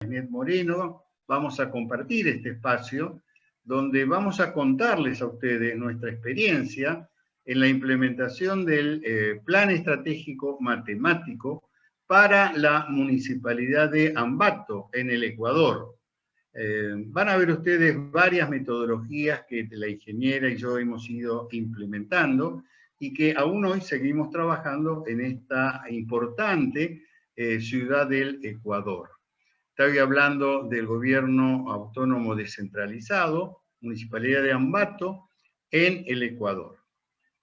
Inés Moreno, vamos a compartir este espacio donde vamos a contarles a ustedes nuestra experiencia en la implementación del eh, Plan Estratégico Matemático para la Municipalidad de Ambato, en el Ecuador. Eh, van a ver ustedes varias metodologías que la ingeniera y yo hemos ido implementando y que aún hoy seguimos trabajando en esta importante eh, ciudad del Ecuador. Estoy hablando del gobierno autónomo descentralizado, Municipalidad de Ambato, en el Ecuador.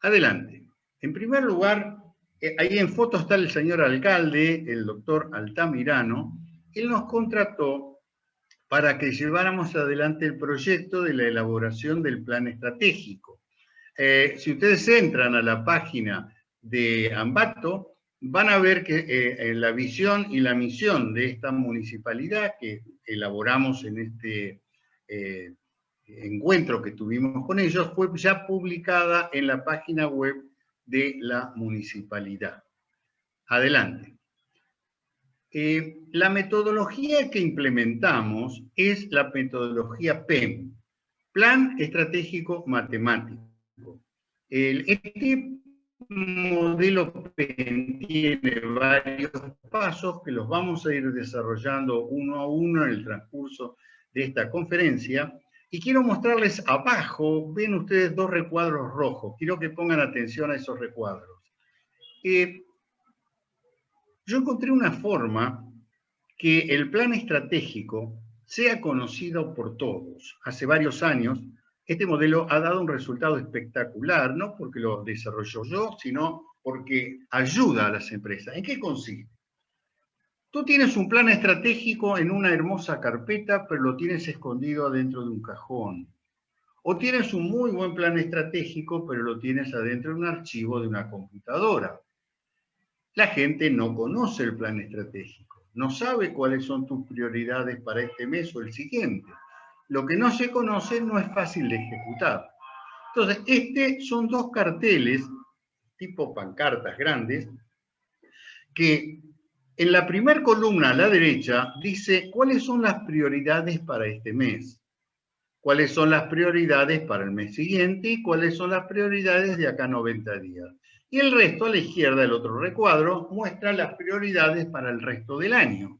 Adelante. En primer lugar, eh, ahí en foto está el señor alcalde, el doctor Altamirano. Él nos contrató para que lleváramos adelante el proyecto de la elaboración del plan estratégico. Eh, si ustedes entran a la página de Ambato, van a ver que eh, la visión y la misión de esta municipalidad que elaboramos en este eh, encuentro que tuvimos con ellos fue ya publicada en la página web de la municipalidad. Adelante. Eh, la metodología que implementamos es la metodología PEM, Plan Estratégico Matemático. El, este modelo tiene varios pasos que los vamos a ir desarrollando uno a uno en el transcurso de esta conferencia. Y quiero mostrarles abajo, ven ustedes dos recuadros rojos. Quiero que pongan atención a esos recuadros. Eh, yo encontré una forma que el plan estratégico sea conocido por todos. Hace varios años este modelo ha dado un resultado espectacular, no porque lo desarrollo yo, sino porque ayuda a las empresas. ¿En qué consiste? Tú tienes un plan estratégico en una hermosa carpeta, pero lo tienes escondido adentro de un cajón. O tienes un muy buen plan estratégico, pero lo tienes adentro de un archivo de una computadora. La gente no conoce el plan estratégico, no sabe cuáles son tus prioridades para este mes o el siguiente lo que no se conoce no es fácil de ejecutar. Entonces, este son dos carteles, tipo pancartas grandes, que en la primera columna a la derecha dice cuáles son las prioridades para este mes, cuáles son las prioridades para el mes siguiente y cuáles son las prioridades de acá a 90 días. Y el resto, a la izquierda del otro recuadro, muestra las prioridades para el resto del año.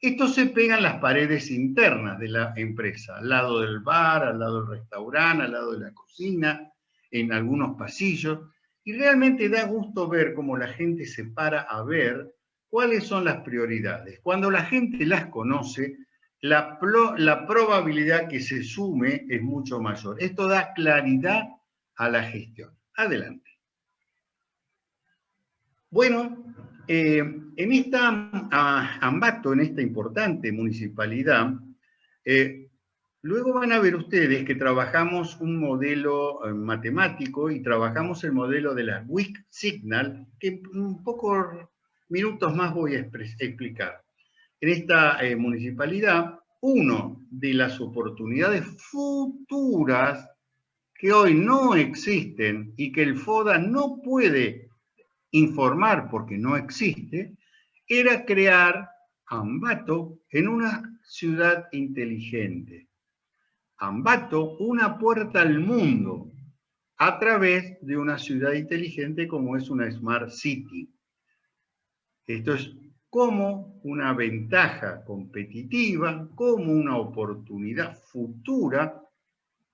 Esto se pega en las paredes internas de la empresa, al lado del bar, al lado del restaurante, al lado de la cocina, en algunos pasillos, y realmente da gusto ver cómo la gente se para a ver cuáles son las prioridades. Cuando la gente las conoce, la, la probabilidad que se sume es mucho mayor. Esto da claridad a la gestión. Adelante. Bueno, eh, en esta Ambato, en esta importante municipalidad, eh, luego van a ver ustedes que trabajamos un modelo eh, matemático y trabajamos el modelo de la WIC Signal, que un pocos minutos más voy a explicar. En esta municipalidad, uno de las oportunidades futuras que hoy no existen y que el FODA no puede informar porque no existe, era crear Ambato en una ciudad inteligente. Ambato, una puerta al mundo a través de una ciudad inteligente como es una Smart City. Esto es como una ventaja competitiva, como una oportunidad futura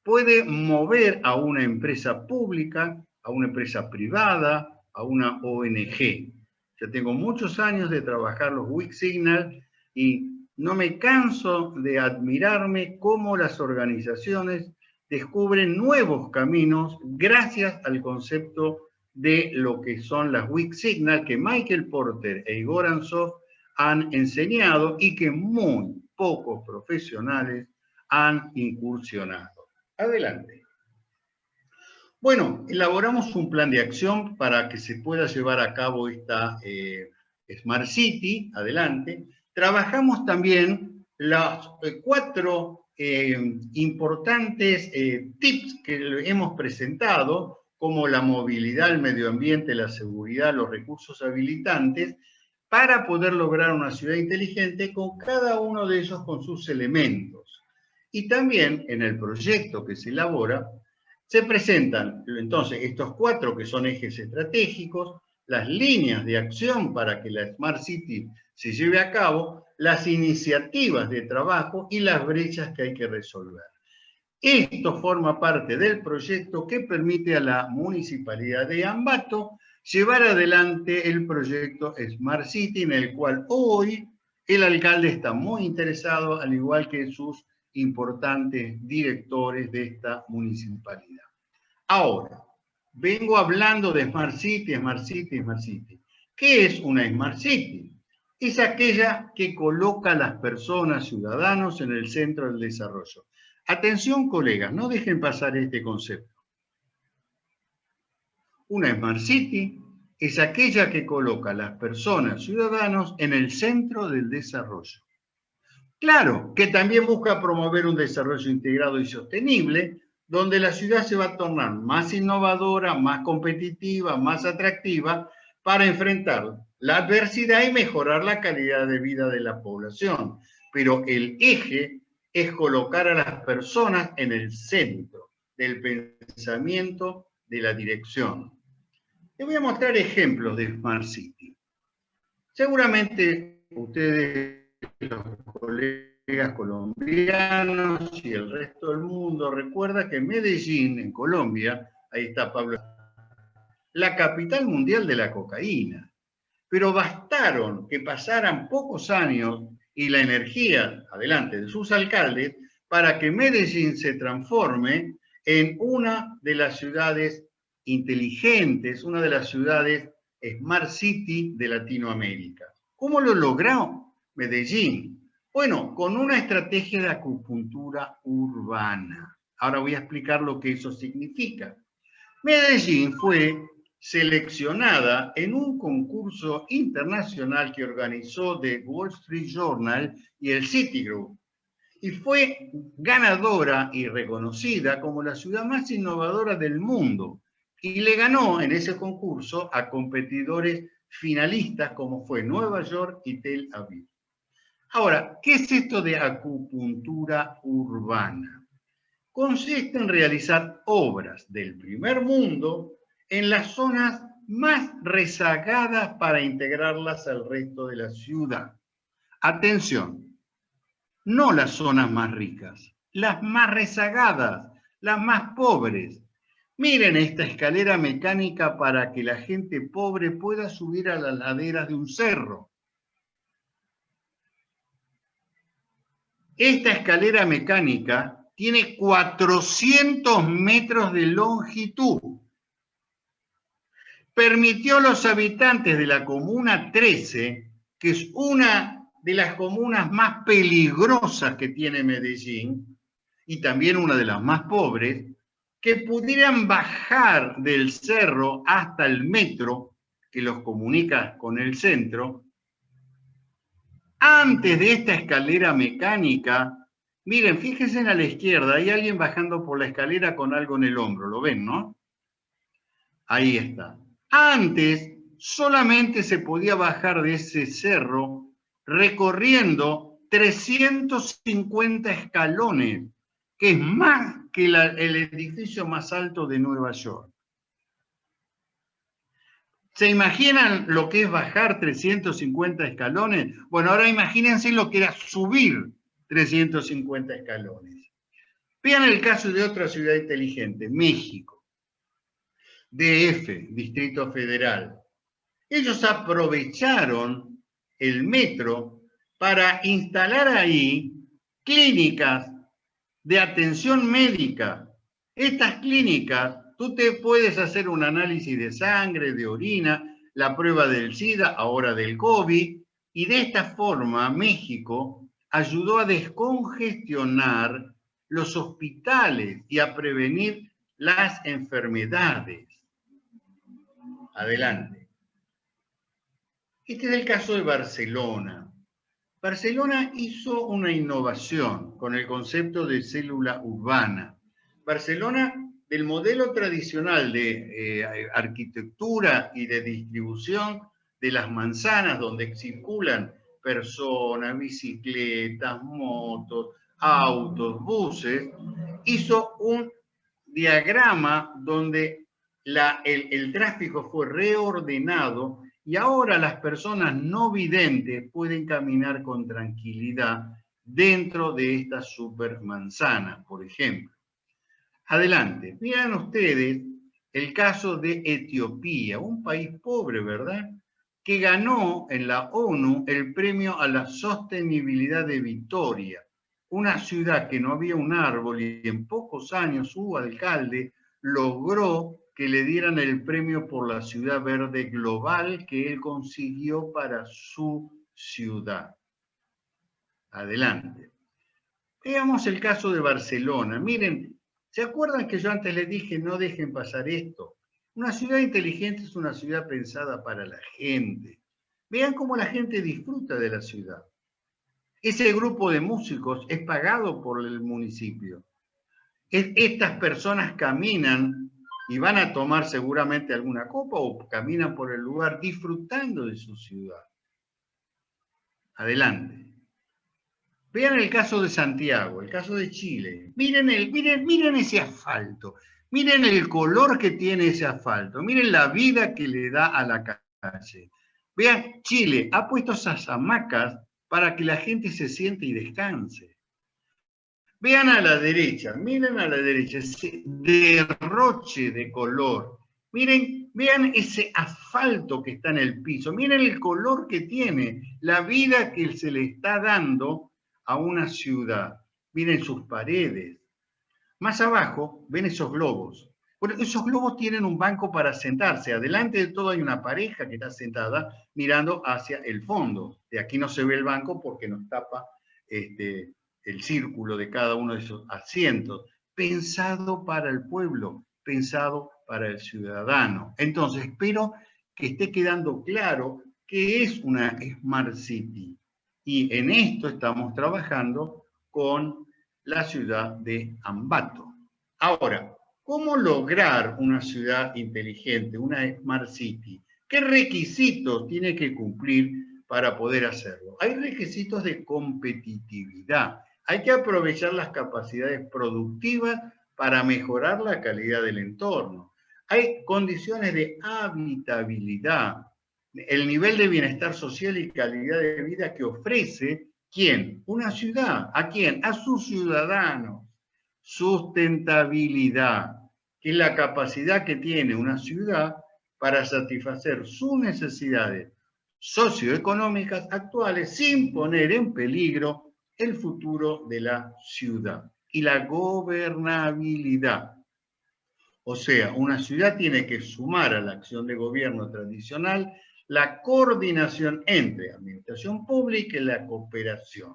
puede mover a una empresa pública, a una empresa privada, a una ONG. Ya tengo muchos años de trabajar los Weak Signal y no me canso de admirarme cómo las organizaciones descubren nuevos caminos gracias al concepto de lo que son las Weak Signal que Michael Porter e Igor Ansoff han enseñado y que muy pocos profesionales han incursionado. Adelante. Bueno, elaboramos un plan de acción para que se pueda llevar a cabo esta eh, Smart City, adelante. Trabajamos también los eh, cuatro eh, importantes tips que hemos presentado, como la movilidad, el medio ambiente, la seguridad, los recursos habilitantes, para poder lograr una ciudad inteligente con cada uno de ellos con sus elementos. Y también en el proyecto que se elabora, se presentan entonces estos cuatro que son ejes estratégicos, las líneas de acción para que la Smart City se lleve a cabo, las iniciativas de trabajo y las brechas que hay que resolver. Esto forma parte del proyecto que permite a la Municipalidad de Ambato llevar adelante el proyecto Smart City, en el cual hoy el alcalde está muy interesado, al igual que sus importantes directores de esta municipalidad. Ahora, vengo hablando de Smart City, Smart City, Smart City. ¿Qué es una Smart City? Es aquella que coloca a las personas, ciudadanos, en el centro del desarrollo. Atención, colegas, no dejen pasar este concepto. Una Smart City es aquella que coloca a las personas, ciudadanos, en el centro del desarrollo. Claro, que también busca promover un desarrollo integrado y sostenible, donde la ciudad se va a tornar más innovadora, más competitiva, más atractiva, para enfrentar la adversidad y mejorar la calidad de vida de la población. Pero el eje es colocar a las personas en el centro del pensamiento de la dirección. Les voy a mostrar ejemplos de Smart City. Seguramente ustedes, los colegas colombianos y el resto del mundo, recuerda que Medellín, en Colombia, ahí está Pablo, la capital mundial de la cocaína. Pero bastaron que pasaran pocos años y la energía, adelante, de sus alcaldes, para que Medellín se transforme en una de las ciudades inteligentes, una de las ciudades Smart City de Latinoamérica. ¿Cómo lo logró Medellín? Bueno, con una estrategia de acupuntura urbana. Ahora voy a explicar lo que eso significa. Medellín fue seleccionada en un concurso internacional que organizó The Wall Street Journal y el Citigroup y fue ganadora y reconocida como la ciudad más innovadora del mundo y le ganó en ese concurso a competidores finalistas como fue Nueva York y Tel Aviv. Ahora, ¿qué es esto de acupuntura urbana? Consiste en realizar obras del primer mundo en las zonas más rezagadas para integrarlas al resto de la ciudad. Atención, no las zonas más ricas, las más rezagadas, las más pobres, Miren esta escalera mecánica para que la gente pobre pueda subir a las laderas de un cerro. Esta escalera mecánica tiene 400 metros de longitud. Permitió a los habitantes de la Comuna 13, que es una de las comunas más peligrosas que tiene Medellín, y también una de las más pobres, que pudieran bajar del cerro hasta el metro que los comunica con el centro, antes de esta escalera mecánica, miren, fíjense a la izquierda, hay alguien bajando por la escalera con algo en el hombro, ¿lo ven, no? Ahí está. Antes solamente se podía bajar de ese cerro recorriendo 350 escalones, que es más que el edificio más alto de Nueva York. ¿Se imaginan lo que es bajar 350 escalones? Bueno, ahora imagínense lo que era subir 350 escalones. Vean el caso de otra ciudad inteligente, México. DF, Distrito Federal. Ellos aprovecharon el metro para instalar ahí clínicas de atención médica. Estas clínicas, tú te puedes hacer un análisis de sangre, de orina, la prueba del SIDA, ahora del COVID, y de esta forma México ayudó a descongestionar los hospitales y a prevenir las enfermedades. Adelante. Este es el caso de Barcelona. Barcelona hizo una innovación con el concepto de célula urbana. Barcelona, del modelo tradicional de eh, arquitectura y de distribución de las manzanas donde circulan personas, bicicletas, motos, autos, buses, hizo un diagrama donde el, el tráfico fue reordenado y ahora las personas no videntes pueden caminar con tranquilidad dentro de esta supermanzana, por ejemplo. Adelante, vean ustedes el caso de Etiopía, un país pobre, ¿verdad? Que ganó en la ONU el premio a la sostenibilidad de Victoria, una ciudad que no había un árbol y en pocos años su alcalde logró que le dieran el premio por la ciudad verde global que él consiguió para su ciudad. Adelante. Veamos el caso de Barcelona. Miren, ¿se acuerdan que yo antes les dije no dejen pasar esto? Una ciudad inteligente es una ciudad pensada para la gente. Vean cómo la gente disfruta de la ciudad. Ese grupo de músicos es pagado por el municipio. Estas personas caminan y van a tomar seguramente alguna copa o caminan por el lugar disfrutando de su ciudad. Adelante. Vean el caso de Santiago, el caso de Chile. Miren, el, miren, miren ese asfalto. Miren el color que tiene ese asfalto. Miren la vida que le da a la calle. Vean, Chile ha puesto esas hamacas para que la gente se siente y descanse. Vean a la derecha, miren a la derecha, ese derroche de color. Miren, vean ese asfalto que está en el piso. Miren el color que tiene, la vida que se le está dando a una ciudad. Miren sus paredes. Más abajo ven esos globos. Bueno, esos globos tienen un banco para sentarse. Adelante de todo hay una pareja que está sentada mirando hacia el fondo. De aquí no se ve el banco porque nos tapa este, el círculo de cada uno de esos asientos. Pensado para el pueblo, pensado para el ciudadano. Entonces, espero que esté quedando claro qué es una Smart City. Y en esto estamos trabajando con la ciudad de Ambato. Ahora, ¿cómo lograr una ciudad inteligente, una Smart City? ¿Qué requisitos tiene que cumplir para poder hacerlo? Hay requisitos de competitividad. Hay que aprovechar las capacidades productivas para mejorar la calidad del entorno. Hay condiciones de habitabilidad, el nivel de bienestar social y calidad de vida que ofrece, ¿quién? Una ciudad. ¿A quién? A sus ciudadanos. Sustentabilidad, que es la capacidad que tiene una ciudad para satisfacer sus necesidades socioeconómicas actuales sin poner en peligro el futuro de la ciudad. Y la gobernabilidad. O sea, una ciudad tiene que sumar a la acción de gobierno tradicional la coordinación entre administración pública y la cooperación.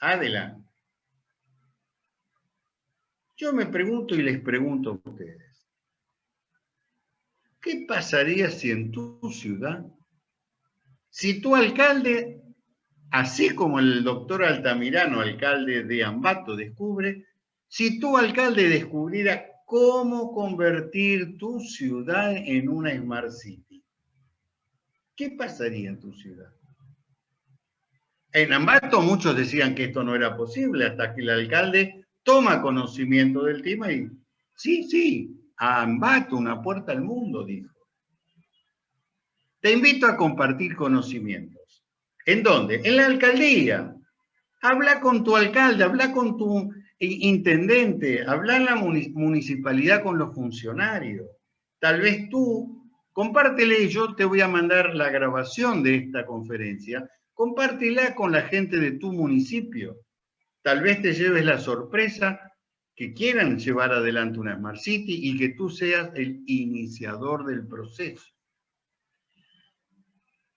Adelante. Yo me pregunto y les pregunto a ustedes, ¿qué pasaría si en tu ciudad, si tu alcalde, así como el doctor Altamirano, alcalde de Ambato, descubre, si tu alcalde descubriera cómo convertir tu ciudad en una Smart City? ¿Qué pasaría en tu ciudad? En Ambato muchos decían que esto no era posible hasta que el alcalde toma conocimiento del tema y sí, sí, a Ambato una puerta al mundo, dijo. Te invito a compartir conocimientos. ¿En dónde? En la alcaldía. Habla con tu alcalde, habla con tu intendente, habla en la municipalidad con los funcionarios. Tal vez tú Compártele, yo te voy a mandar la grabación de esta conferencia. Compártela con la gente de tu municipio. Tal vez te lleves la sorpresa que quieran llevar adelante una Smart City y que tú seas el iniciador del proceso.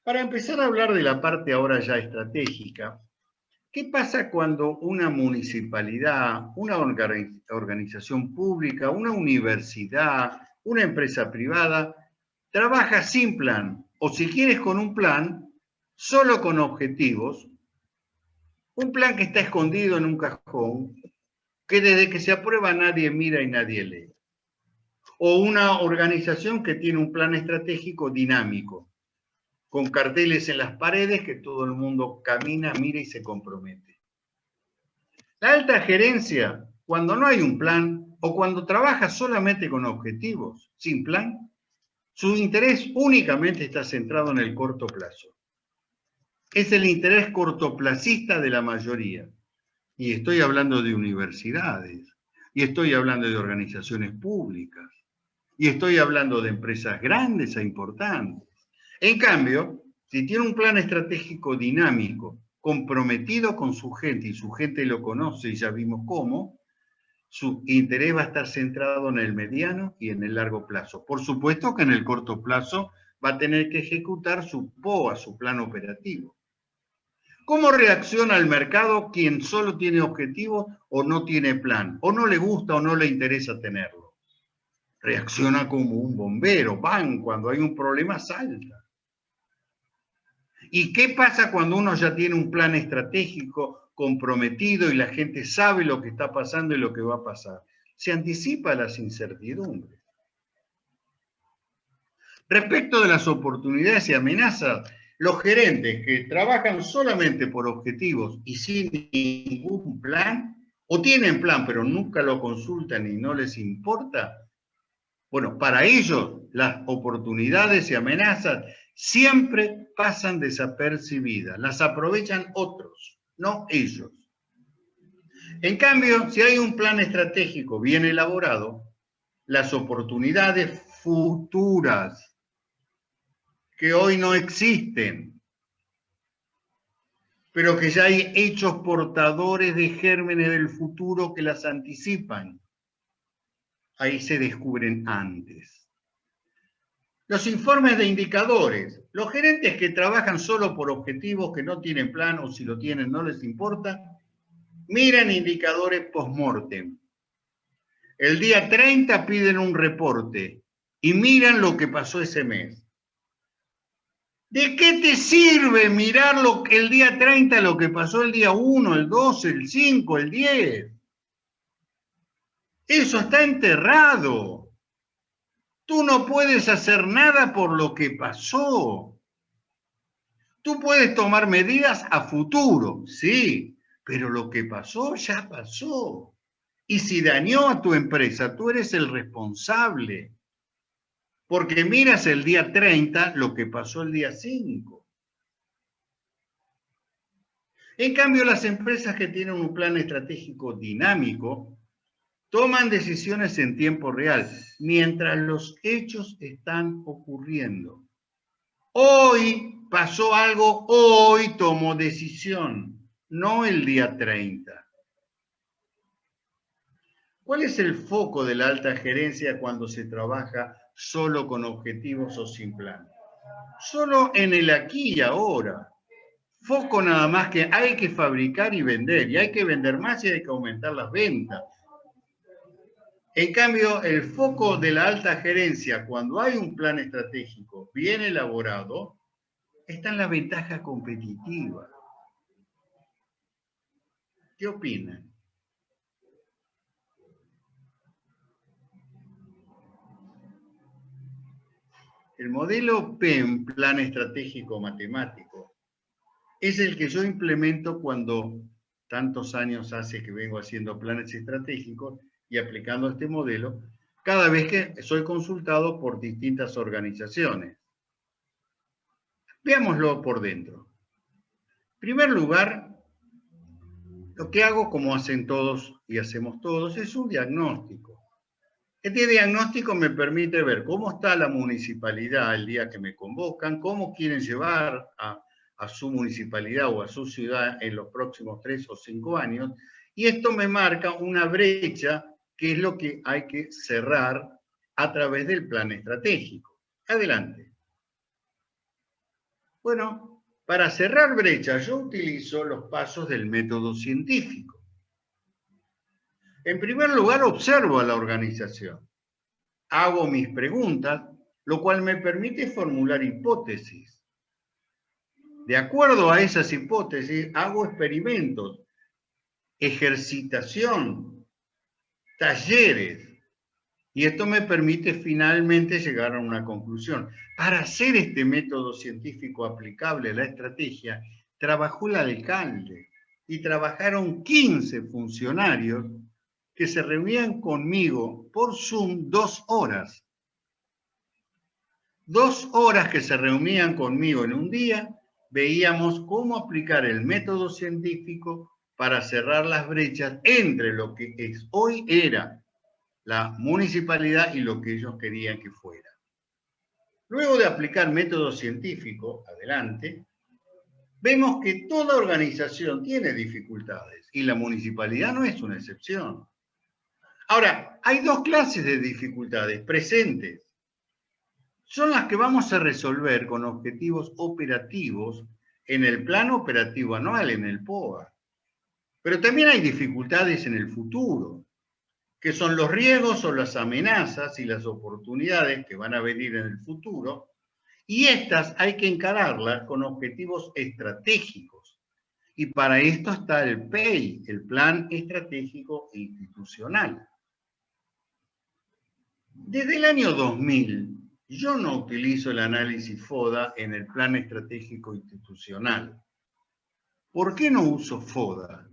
Para empezar a hablar de la parte ahora ya estratégica, ¿qué pasa cuando una municipalidad, una organización pública, una universidad, una empresa privada trabaja sin plan, o si quieres con un plan, solo con objetivos, un plan que está escondido en un cajón, que desde que se aprueba nadie mira y nadie lee. O una organización que tiene un plan estratégico dinámico. con carteles en las paredes que todo el mundo camina, mira y se compromete. La alta gerencia, cuando no hay un plan o cuando trabaja solamente con objetivos, sin plan, su interés únicamente está centrado en el corto plazo. Es el interés cortoplacista de la mayoría. Y estoy hablando de universidades, y estoy hablando de organizaciones públicas, y estoy hablando de empresas grandes e importantes. En cambio, si tiene un plan estratégico dinámico, comprometido con su gente, y su gente lo conoce y ya vimos cómo, su interés va a estar centrado en el mediano y en el largo plazo. Por supuesto que en el corto plazo va a tener que ejecutar su POA, su plan operativo. ¿Cómo reacciona el mercado quien solo tiene objetivo o no tiene plan? O no le gusta o no le interesa tenerlo. Reacciona como un bombero, van, cuando hay un problema salta. ¿Y qué pasa cuando uno ya tiene un plan estratégico comprometido y la gente sabe lo que está pasando y lo que va a pasar? Se anticipa las incertidumbres. Respecto de las oportunidades y amenazas, los gerentes que trabajan solamente por objetivos y sin ningún plan, o tienen plan pero nunca lo consultan y no les importa, bueno, para ellos las oportunidades y amenazas siempre pasan desapercibidas, las aprovechan otros, no ellos. En cambio, si hay un plan estratégico bien elaborado, las oportunidades futuras que hoy no existen, pero que ya hay hechos portadores de gérmenes del futuro que las anticipan. Ahí se descubren antes. Los informes de indicadores. Los gerentes que trabajan solo por objetivos que no tienen plan o si lo tienen no les importa, miran indicadores post-mortem. El día 30 piden un reporte y miran lo que pasó ese mes. ¿De qué te sirve mirar lo, el día 30 lo que pasó el día 1, el 2, el 5, el 10? Eso está enterrado. Tú no puedes hacer nada por lo que pasó. Tú puedes tomar medidas a futuro, sí, pero lo que pasó ya pasó. Y si dañó a tu empresa, tú eres el responsable porque miras el día 30 lo que pasó el día 5. En cambio, las empresas que tienen un plan estratégico dinámico toman decisiones en tiempo real, mientras los hechos están ocurriendo. Hoy pasó algo, hoy tomo decisión, no el día 30. ¿Cuál es el foco de la alta gerencia cuando se trabaja solo con objetivos o sin plan. Solo en el aquí y ahora. Foco nada más que hay que fabricar y vender, y hay que vender más y hay que aumentar las ventas. En cambio, el foco de la alta gerencia, cuando hay un plan estratégico bien elaborado, está en la ventaja competitiva. ¿Qué opinan? El modelo PEM, Plan Estratégico Matemático, es el que yo implemento cuando tantos años hace que vengo haciendo planes estratégicos y aplicando este modelo, cada vez que soy consultado por distintas organizaciones. Veámoslo por dentro. En primer lugar, lo que hago, como hacen todos y hacemos todos, es un diagnóstico. Este diagnóstico me permite ver cómo está la municipalidad el día que me convocan, cómo quieren llevar a, su municipalidad o a su ciudad en los próximos tres o cinco años, y esto me marca una brecha que es lo que hay que cerrar a través del plan estratégico. Adelante. Bueno, para cerrar brecha yo utilizo los pasos del método científico. En primer lugar, observo a la organización. Hago mis preguntas, lo cual me permite formular hipótesis. De acuerdo a esas hipótesis, hago Y esto me permite finalmente llegar a una conclusión. Para hacer este método científico aplicable a la estrategia, trabajó el alcalde y trabajaron 15 funcionarios que se reunían conmigo por Zoom dos horas. Dos horas que se reunían conmigo en un día, veíamos cómo aplicar el método científico para cerrar las brechas entre lo que es, hoy era la municipalidad y lo que ellos querían que fuera. Luego de aplicar método científico, adelante, vemos que toda organización tiene dificultades y la municipalidad no es una excepción. Ahora, hay dos clases de dificultades presentes. Son las que vamos a resolver con objetivos operativos en el plano operativo anual, en el POA. Pero también hay dificultades en el futuro, que son los riesgos o las amenazas y las oportunidades que van a venir en el futuro, y estas hay que encararlas con objetivos estratégicos. Y para esto está el PEI, el Plan Estratégico Institucional. Desde el año 2000, yo no utilizo el análisis FODA en el Plan Estratégico Institucional. ¿Por qué no uso FODA?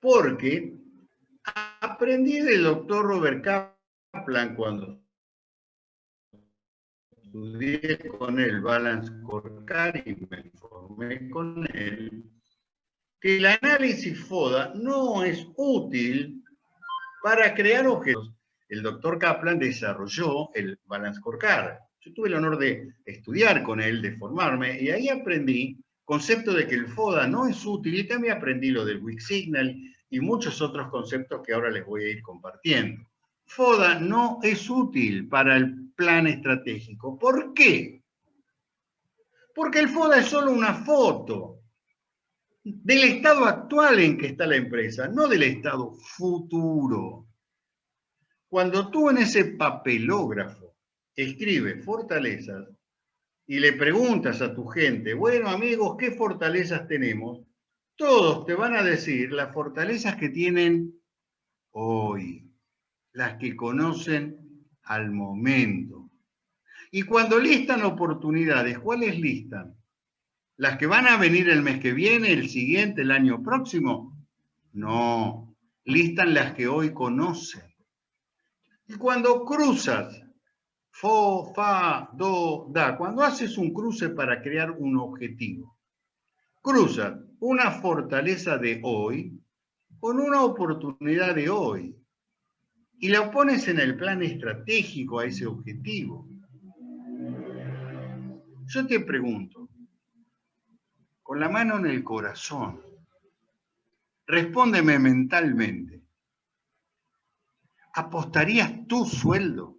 Porque aprendí del doctor Robert Kaplan cuando estudié con él Balance Scorecard y me informé con él, que el análisis FODA no es útil para crear objetos. El doctor Kaplan desarrolló el Balance Scorecard. Yo tuve el honor de estudiar con él, de formarme, y ahí aprendí concepto de que el FODA no es útil, y también aprendí lo del Weak Signal y muchos otros conceptos que ahora les voy a ir compartiendo. FODA no es útil para el plan estratégico. ¿Por qué? Porque el FODA es solo una foto del estado actual en que está la empresa, no del estado futuro. Cuando tú en ese papelógrafo escribes fortalezas y le preguntas a tu gente, bueno amigos, ¿qué fortalezas tenemos? todos te van a decir las fortalezas que tienen hoy, las que conocen al momento. Y cuando listan oportunidades, ¿cuáles listan? ¿Las que van a venir el mes que viene, el siguiente, el año próximo? No, listan las que hoy conocen. Y cuando cruzas, fo, fa, do, da, cuando haces un cruce para crear un objetivo, cruzas una fortaleza de hoy con una oportunidad de hoy y la pones en el plan estratégico a ese objetivo. Yo te pregunto, con la mano en el corazón, respóndeme mentalmente, ¿apostarías tu sueldo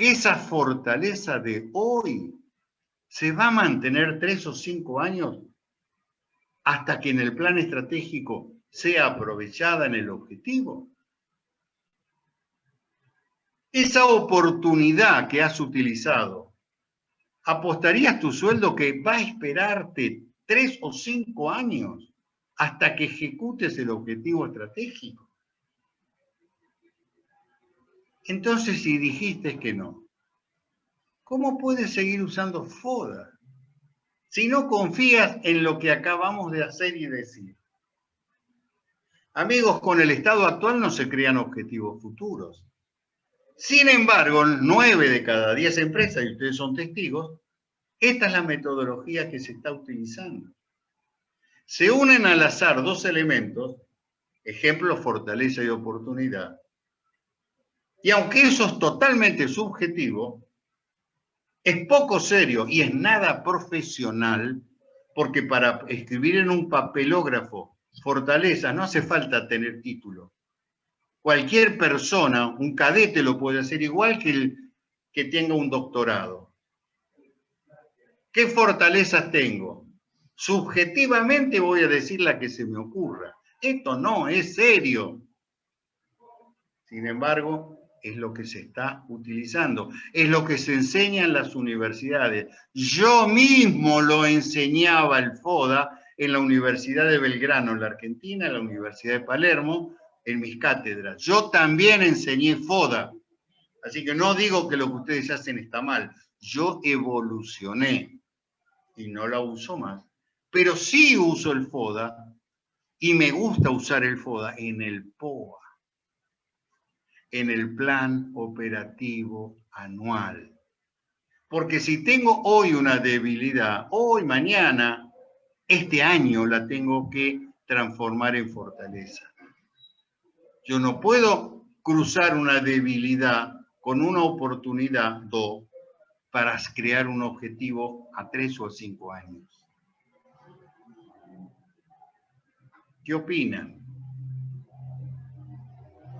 esa fortaleza de hoy se va a mantener tres o cinco años hasta que en el plan estratégico sea aprovechada en el objetivo. Esa oportunidad que has utilizado, ¿apostarías tu sueldo que va a esperarte tres o cinco años hasta que ejecutes el objetivo estratégico? Entonces, si dijiste que no, ¿cómo puedes seguir usando FODA? si no confías en lo que acabamos de hacer y decir. Amigos, con el estado actual no se crean objetivos futuros. Sin embargo, nueve de cada diez empresas, y ustedes son testigos, esta es la metodología que se está utilizando. Se unen al azar dos elementos, ejemplo, fortaleza y oportunidad, y aunque eso es totalmente subjetivo, es poco serio y es nada profesional, porque para escribir en un papelógrafo fortaleza no hace falta tener título. Cualquier persona, un cadete lo puede hacer igual que el que tenga un doctorado. ¿Qué fortalezas tengo? Subjetivamente voy a decir la que se me ocurra. Esto no es serio. Sin embargo, es lo que se está utilizando, es lo que se enseña en las universidades. Yo mismo lo enseñaba el FODA en la Universidad de Belgrano, en la Argentina, en la Universidad de Palermo, en mis cátedras. Yo también enseñé FODA. Así que no digo que lo que ustedes hacen está mal. Yo evolucioné y no la uso más. Pero sí uso el FODA y me gusta usar el FODA en el POA, en el Plan Operativo Anual. Porque si tengo hoy una debilidad, hoy, mañana, este año la tengo que transformar en fortaleza. Yo no puedo cruzar una debilidad con una oportunidad, do, para crear un objetivo a tres o cinco años. ¿Qué opinan?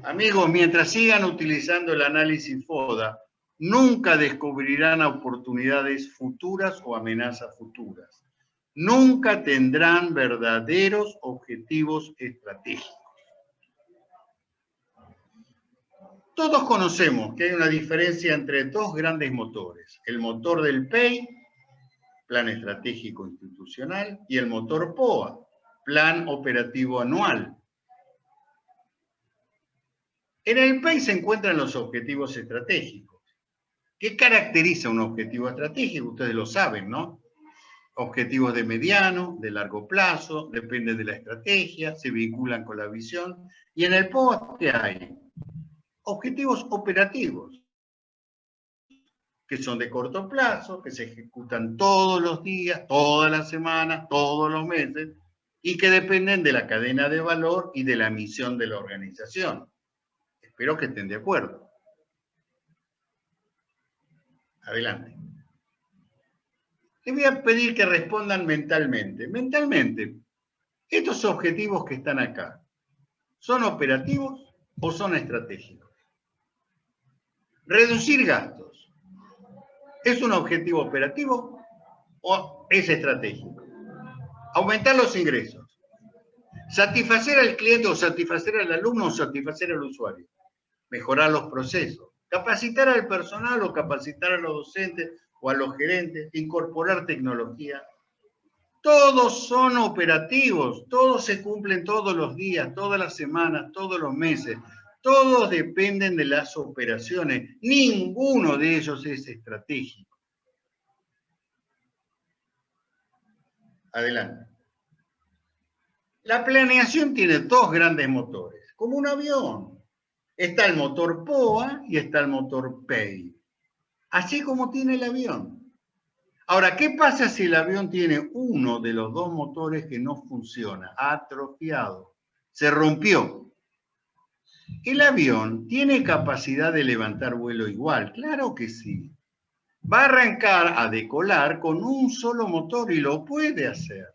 Amigos, mientras sigan utilizando el análisis FODA, nunca descubrirán oportunidades futuras o amenazas futuras. Nunca tendrán verdaderos objetivos estratégicos. Todos conocemos que hay una diferencia entre dos grandes motores, el motor del PEI, Plan Estratégico Institucional, y el motor POA, Plan Operativo Anual. En el PEI se encuentran los objetivos estratégicos. ¿Qué caracteriza un objetivo estratégico? Ustedes lo saben, ¿no? Objetivos de mediano, de largo plazo, dependen de la estrategia, se vinculan con la visión. Y en el ¿qué hay? objetivos operativos, que son de corto plazo, que se ejecutan todos los días, todas las semanas, todos los meses, y que dependen de la cadena de valor y de la misión de la organización. Espero que estén de acuerdo. Adelante. Les voy a pedir que respondan mentalmente. Mentalmente, estos objetivos que están acá, ¿son operativos o son estratégicos? Reducir gastos. ¿Es un objetivo operativo o es estratégico? Aumentar los ingresos. Satisfacer al cliente o satisfacer al alumno o satisfacer al usuario. Mejorar los procesos. Capacitar al personal o capacitar a los docentes o a los gerentes. Incorporar tecnología. Todos son operativos, todos se cumplen todos los días, todas las semanas, todos los meses. Todos dependen de las operaciones. Ninguno de ellos es estratégico. Adelante. La planeación tiene dos grandes motores, como un avión. Está el motor POA y está el motor PEI. Así como tiene el avión. Ahora, ¿qué pasa si el avión tiene uno de los dos motores que no funciona? Atrofiado. Se rompió. ¿El avión tiene capacidad de levantar vuelo igual? Claro que sí. Va a arrancar a decolar con un solo motor y lo puede hacer.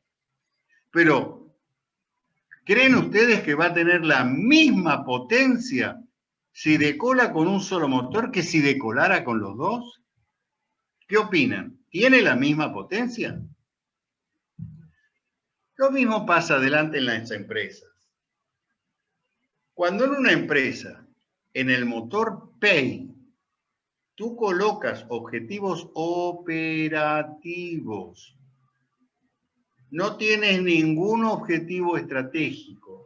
Pero, ¿creen ustedes que va a tener la misma potencia si decola con un solo motor que si decolara con los dos? ¿Qué opinan? ¿Tiene la misma potencia? Lo mismo pasa adelante en las empresas. Cuando en una empresa, en el motor Pay, tú colocas objetivos operativos, no tienes ningún objetivo estratégico,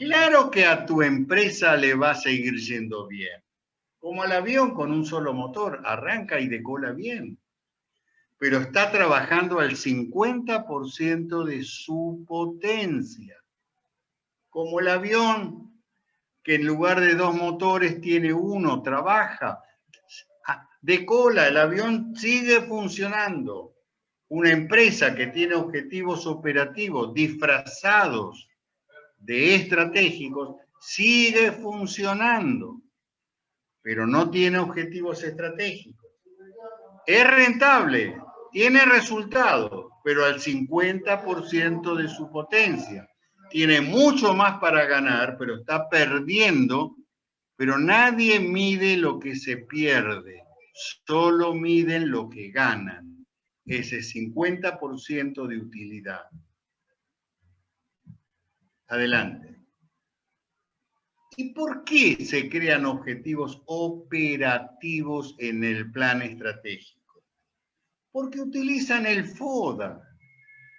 claro que a tu empresa le va a seguir yendo bien. Como al avión con un solo motor, arranca y decola bien, pero está trabajando al 50% de su potencia como el avión, que en lugar de dos motores tiene uno, trabaja, de cola, el avión sigue funcionando. Una empresa que tiene objetivos operativos disfrazados de estratégicos sigue funcionando, pero no tiene objetivos estratégicos. Es rentable, tiene resultados, pero al 50% de su potencia tiene mucho más para ganar, pero está perdiendo, pero nadie mide lo que se pierde, solo miden lo que ganan, ese 50% de utilidad. Adelante. ¿Y por qué se crean objetivos operativos en el plan estratégico? Porque utilizan el FODA.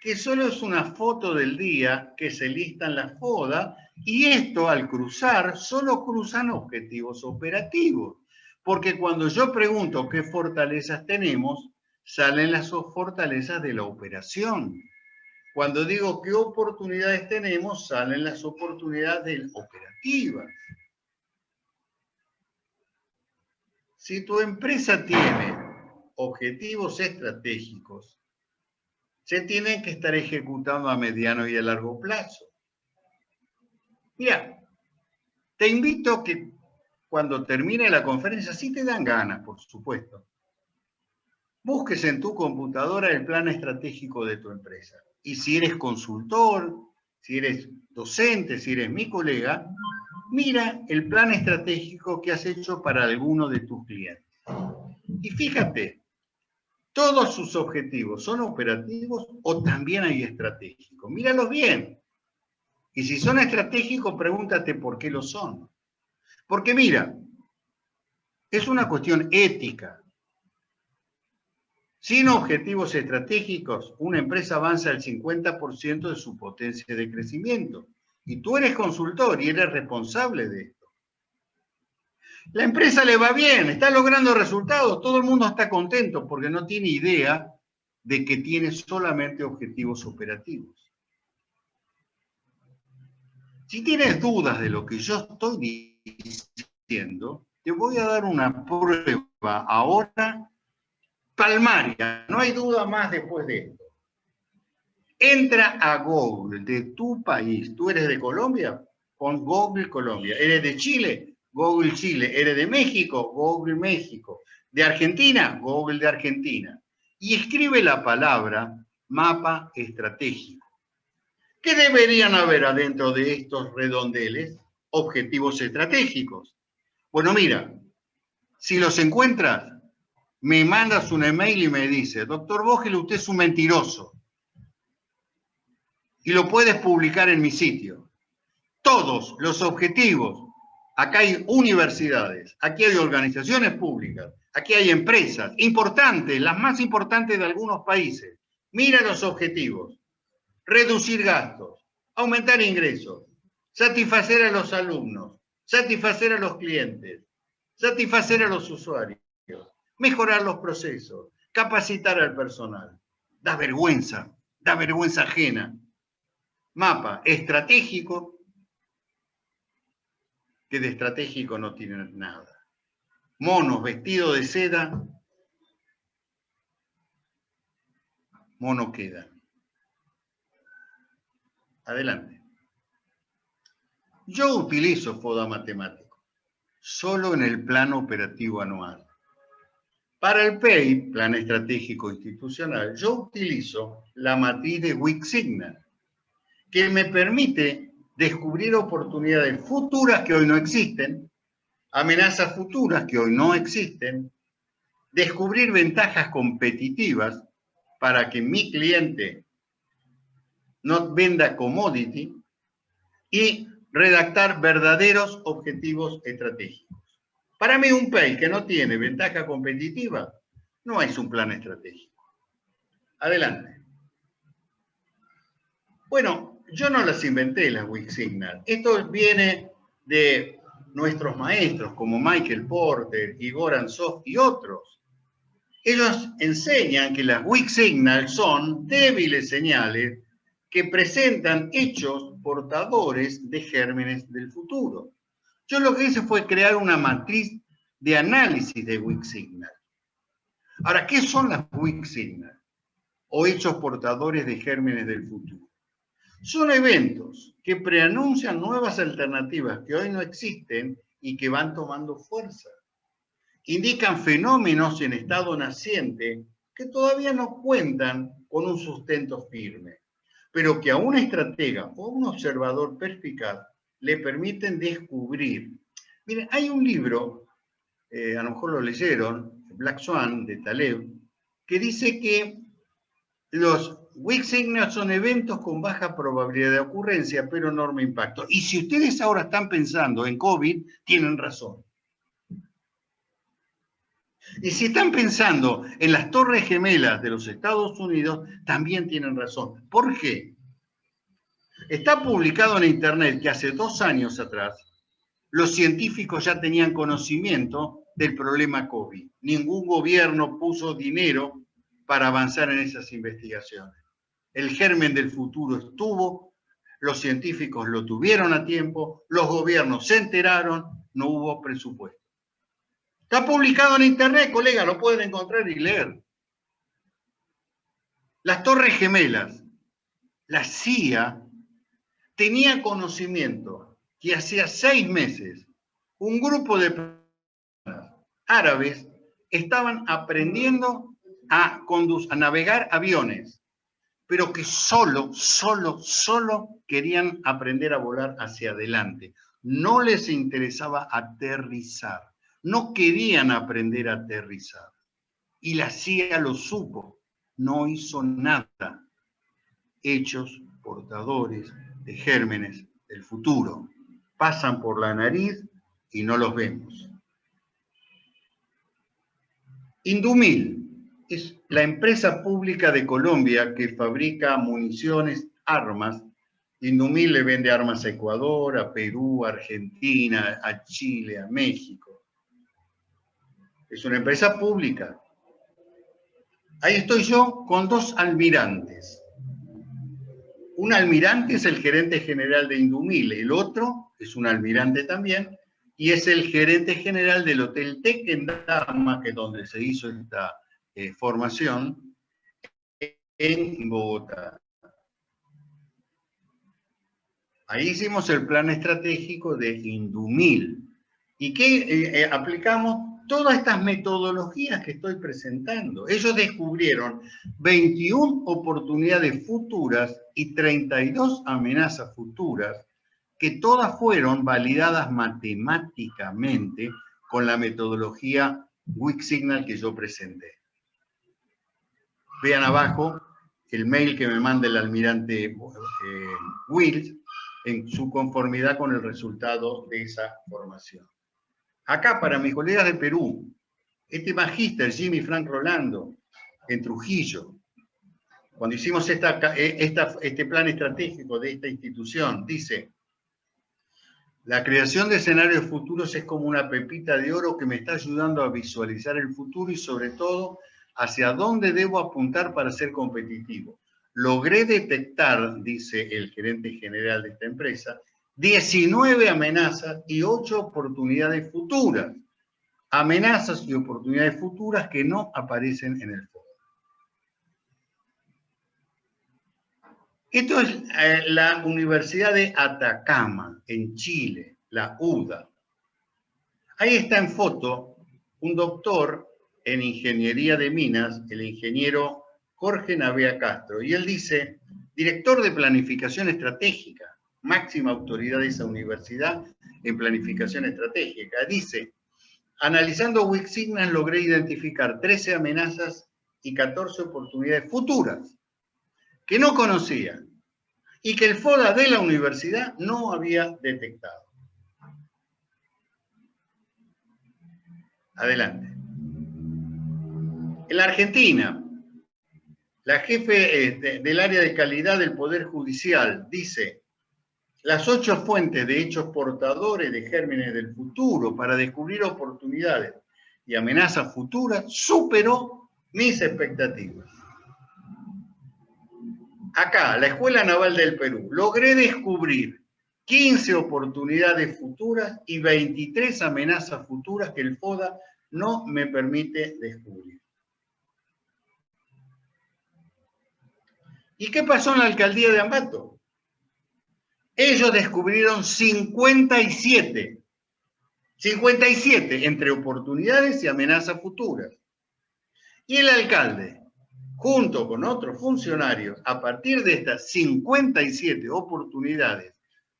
que solo es una foto del día que se lista en la FODA y esto al cruzar solo cruzan objetivos operativos. Porque cuando yo pregunto qué fortalezas tenemos, salen las fortalezas de la operación. Cuando digo qué oportunidades tenemos, salen las oportunidades operativas. Si tu empresa tiene objetivos estratégicos, se tienen que estar ejecutando a mediano y a largo plazo. Mira, te invito a que cuando termine la conferencia, si te dan ganas, por supuesto, busques en tu computadora el plan estratégico de tu empresa. Y si eres consultor, si eres docente, si eres mi colega, mira el plan estratégico que has hecho para alguno de tus clientes. Y fíjate, todos sus objetivos son operativos o también hay estratégicos. Míralos bien. Y si son estratégicos, pregúntate por qué lo son. Porque mira, es una cuestión ética. Sin objetivos estratégicos, una empresa avanza el 50% de su potencia de crecimiento. Y tú eres consultor y eres responsable de esto. La empresa le va bien, está logrando resultados, todo el mundo está contento porque no tiene idea de que tiene solamente objetivos operativos. Si tienes dudas de lo que yo estoy diciendo, te voy a dar una prueba ahora no hay duda más después de esto. Entra a Google de tu país, tú eres de Colombia, pon Google Colombia, eres de Chile, Google Chile, eres de México, Google México, de Argentina, Google de Argentina, y escribe la palabra mapa estratégico. ¿Qué deberían haber adentro de estos redondeles? Objetivos estratégicos. Bueno, mira, si los encuentras, me mandas un email y me dice, doctor Vogel, usted es un mentiroso. Y lo puedes publicar en mi sitio. Todos los objetivos, acá hay universidades, aquí hay organizaciones públicas, aquí hay empresas importantes, las más importantes de algunos países. Mira los objetivos. Reducir gastos, aumentar ingresos, satisfacer a los alumnos, satisfacer a los clientes, satisfacer a los usuarios mejorar los procesos, capacitar al personal. Da vergüenza, da vergüenza ajena. Mapa estratégico, que de estratégico no tiene nada. Monos vestidos de seda, mono queda. Adelante. Yo utilizo FODA matemático solo en el plano operativo anual. Para el PEI, Plan Estratégico Institucional, yo utilizo la matriz de Wix Signal, que me permite descubrir oportunidades futuras que hoy no existen, amenazas futuras que hoy no existen, descubrir ventajas competitivas para que mi cliente no venda commodity y redactar verdaderos objetivos estratégicos. Para mí un país que no tiene ventaja competitiva no es un plan estratégico. Adelante. Bueno, yo no las inventé las Wix Signal. Esto viene de nuestros maestros como Michael Porter, Igor Ansov y otros. Ellos enseñan que las Wix Signal son débiles señales que presentan hechos portadores de gérmenes del futuro. Yo lo que hice fue crear una matriz de análisis de Wix Signal. Ahora, ¿qué son las Wix Signal? O hechos portadores de gérmenes del futuro. Son eventos que preanuncian nuevas alternativas que hoy no existen y que van tomando fuerza. Indican fenómenos en estado naciente que todavía no cuentan con un sustento firme, pero que a un estratega o un observador perspicaz le permiten descubrir. Miren, hay un libro, eh, a lo mejor lo leyeron, Black Swan, de Taleb, que dice que los weak signals son eventos con baja probabilidad de ocurrencia, pero enorme impacto. Y si ustedes ahora están pensando en COVID, tienen razón. Y si están pensando en las torres gemelas de los Estados Unidos, también tienen razón. ¿Por qué? Está publicado en Internet que hace dos años atrás los científicos ya tenían conocimiento del problema COVID. Ningún gobierno puso dinero para avanzar en esas investigaciones. El germen del futuro estuvo, los científicos lo tuvieron a tiempo, los gobiernos se enteraron, no hubo presupuesto. Está publicado en internet, colega, lo pueden encontrar y leer. Las Torres Gemelas, la CIA tenía conocimiento que hacía seis meses un grupo de árabes estaban aprendiendo a, a navegar aviones, pero que solo, solo, solo querían aprender a volar hacia adelante. No les interesaba aterrizar no querían aprender a aterrizar. Y la CIA lo supo, no hizo nada. Hechos portadores de gérmenes del futuro. Pasan por la nariz y no los vemos. Indumil es la empresa pública de Colombia que fabrica municiones, armas. Indumil le vende armas a Ecuador, a Perú, a Argentina, a Chile, a México es una empresa pública. Ahí estoy yo con dos almirantes. Un almirante es el gerente general de Indumil, el otro es un almirante también, y es el gerente general del Hotel Tec en que es donde se hizo esta eh, formación, en Bogotá. Ahí hicimos el plan estratégico de Indumil. ¿Y qué eh, eh, aplicamos? Todas estas metodologías que estoy presentando. Ellos descubrieron 21 oportunidades futuras y 32 amenazas futuras que todas fueron validadas matemáticamente con la metodología Weak Signal que yo presenté. Vean abajo el mail que me manda el almirante eh, Wills en su conformidad con el resultado de esa formación. Acá, para mis colegas de Perú, este magíster Jimmy Frank Rolando, en Trujillo, cuando hicimos eh, este plan estratégico de esta institución, dice, la creación de escenarios futuros es como una pepita de oro que me está ayudando a visualizar el futuro y sobre todo hacia dónde debo apuntar para ser competitivo. Logré detectar, dice el gerente general de esta empresa, 19 amenazas y 8 oportunidades futuras. Amenazas y oportunidades futuras que no aparecen en el foro. Esto es eh, la Universidad de Atacama, en Chile, la UDA. Ahí está en foto un doctor en ingeniería de minas, el ingeniero Jorge Navea Castro, y él dice, director de planificación estratégica, máxima autoridad de esa universidad en planificación estratégica. Dice, analizando Weak Signals logré identificar 13 amenazas y 14 oportunidades futuras que no conocía y que el FODA de la universidad no había detectado. Adelante. En la Argentina, la jefe eh, del área de calidad del Poder Judicial dice, las ocho fuentes de hechos portadores de gérmenes del futuro para descubrir oportunidades y amenazas futuras superó mis expectativas. Acá, la Escuela Naval del Perú, logré descubrir 15 oportunidades futuras y 23 amenazas futuras que el FODA no me permite descubrir. ¿Y qué pasó en la alcaldía de Ambato? Ellos descubrieron 57, 57 entre oportunidades y amenazas futuras. Y el alcalde, junto con otros funcionarios, a partir de estas 57 oportunidades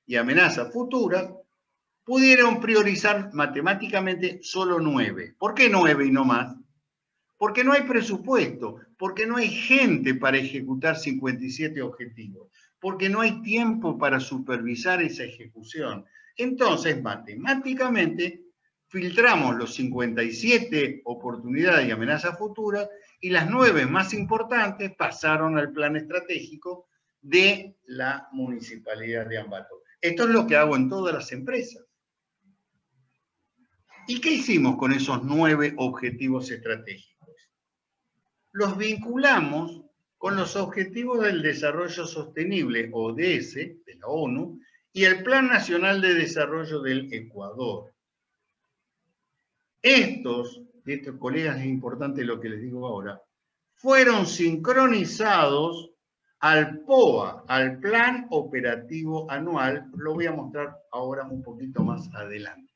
y amenazas futuras, pudieron priorizar matemáticamente solo nueve. ¿Por qué nueve y no más? Porque no hay presupuesto, porque no hay gente para ejecutar 57 objetivos porque no hay tiempo para supervisar esa ejecución. Entonces, matemáticamente, filtramos los 57 oportunidades y amenazas futuras y las nueve más importantes pasaron al plan estratégico de la municipalidad de Ambato. Esto es lo que hago en todas las empresas. ¿Y qué hicimos con esos nueve objetivos estratégicos? Los vinculamos con los Objetivos del Desarrollo Sostenible, ODS, de la ONU, y el Plan Nacional de Desarrollo del Ecuador. Estos, estos colegas, es importante lo que les digo ahora, fueron sincronizados al POA, al Plan Operativo Anual, lo voy a mostrar ahora un poquito más adelante.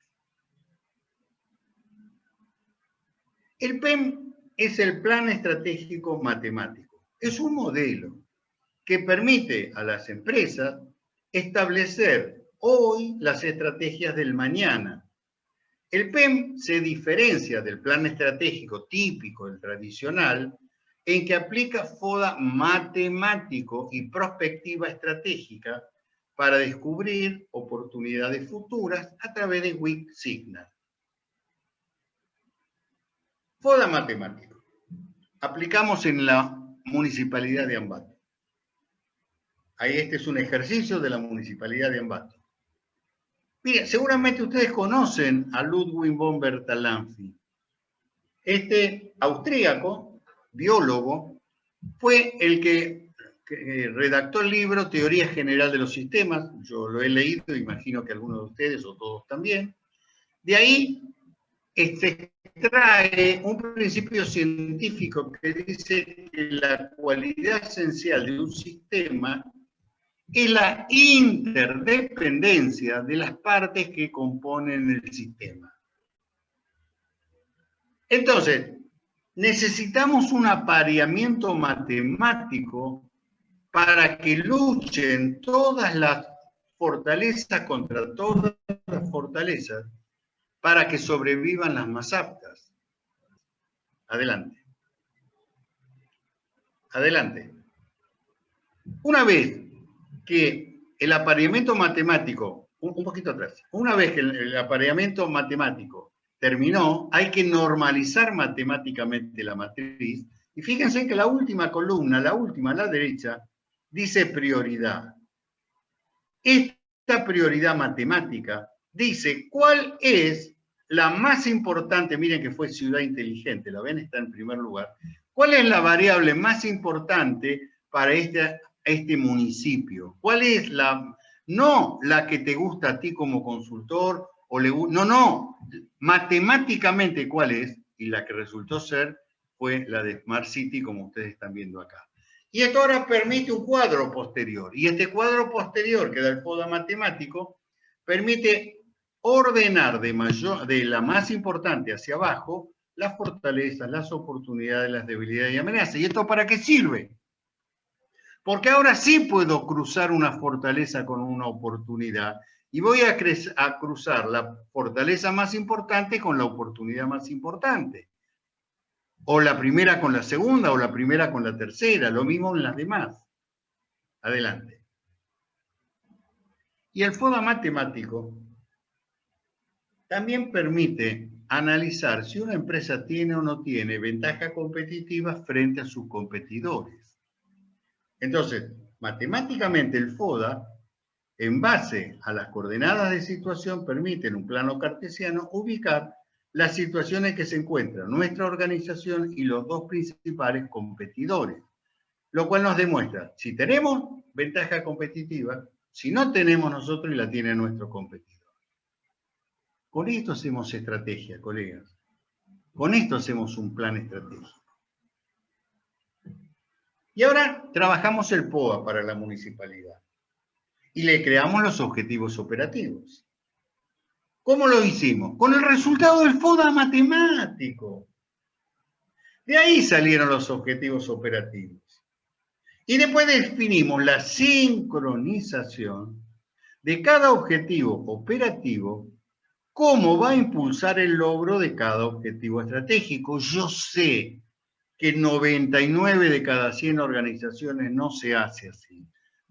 El PEM es el Plan Estratégico Matemático. Es un modelo que permite a las empresas establecer hoy las estrategias del mañana. El PEM se diferencia del plan estratégico típico, el tradicional, en que aplica FODA matemático y prospectiva estratégica para descubrir oportunidades futuras a través de WIC Signal. FODA matemático. Aplicamos en la municipalidad de Ambato. Ahí este es un ejercicio de la Municipalidad de Ambato. Mire, seguramente ustedes conocen a Ludwig von Bertalanffy. Este austríaco, biólogo, fue el que, que, redactó el libro Teoría General de los Sistemas. Yo lo he leído, imagino que algunos de ustedes o todos también. De ahí se extrae un principio científico que dice que la cualidad esencial de un sistema es la interdependencia de las partes que componen el sistema. Entonces, necesitamos un apareamiento matemático para que luchen todas las fortalezas contra todas las fortalezas para que sobrevivan las más aptas. Adelante. Adelante. Una vez que el apareamiento matemático, un, poquito atrás, una vez que el, apareamiento matemático terminó, hay que normalizar matemáticamente la matriz. Y fíjense que la última columna, la última a la derecha, dice prioridad. Esta prioridad matemática dice cuál es la más importante, miren que fue ciudad inteligente, la ven, está en primer lugar. ¿Cuál es la variable más importante para este este municipio? ¿Cuál es la, no la que te gusta a ti como consultor, o le, no, no, matemáticamente cuál es, y la que resultó ser fue la de Smart City, como ustedes están viendo acá. Y esto ahora permite un cuadro posterior, y este cuadro posterior que da el FODA matemático, permite ordenar de, mayor, de la más importante hacia abajo las fortalezas, las oportunidades, las debilidades y amenazas. ¿Y esto para qué sirve? Porque ahora sí puedo cruzar una fortaleza con una oportunidad y voy a, a, cruzar la fortaleza más importante con la oportunidad más importante. O la primera con la segunda, o la primera con la tercera, lo mismo en las demás. Adelante. Y el FODA matemático también permite analizar si una empresa tiene o no tiene ventaja competitiva frente a sus competidores. Entonces, matemáticamente el FODA, en base a las coordenadas de situación, permite en un plano cartesiano ubicar las situaciones que se encuentran nuestra organización y los dos principales competidores, lo cual nos demuestra si tenemos ventaja competitiva, si no tenemos nosotros y la tiene nuestro competidor. Con esto hacemos estrategia, colegas. Con esto hacemos un plan estratégico. Y ahora trabajamos el POA para la municipalidad y le creamos los objetivos operativos. ¿Cómo lo hicimos? Con el resultado del FODA matemático. De ahí salieron los objetivos operativos. Y después definimos la sincronización de cada objetivo operativo, cómo va a impulsar el logro de cada objetivo estratégico. Yo sé que 99 de cada 100 organizaciones no se hace así.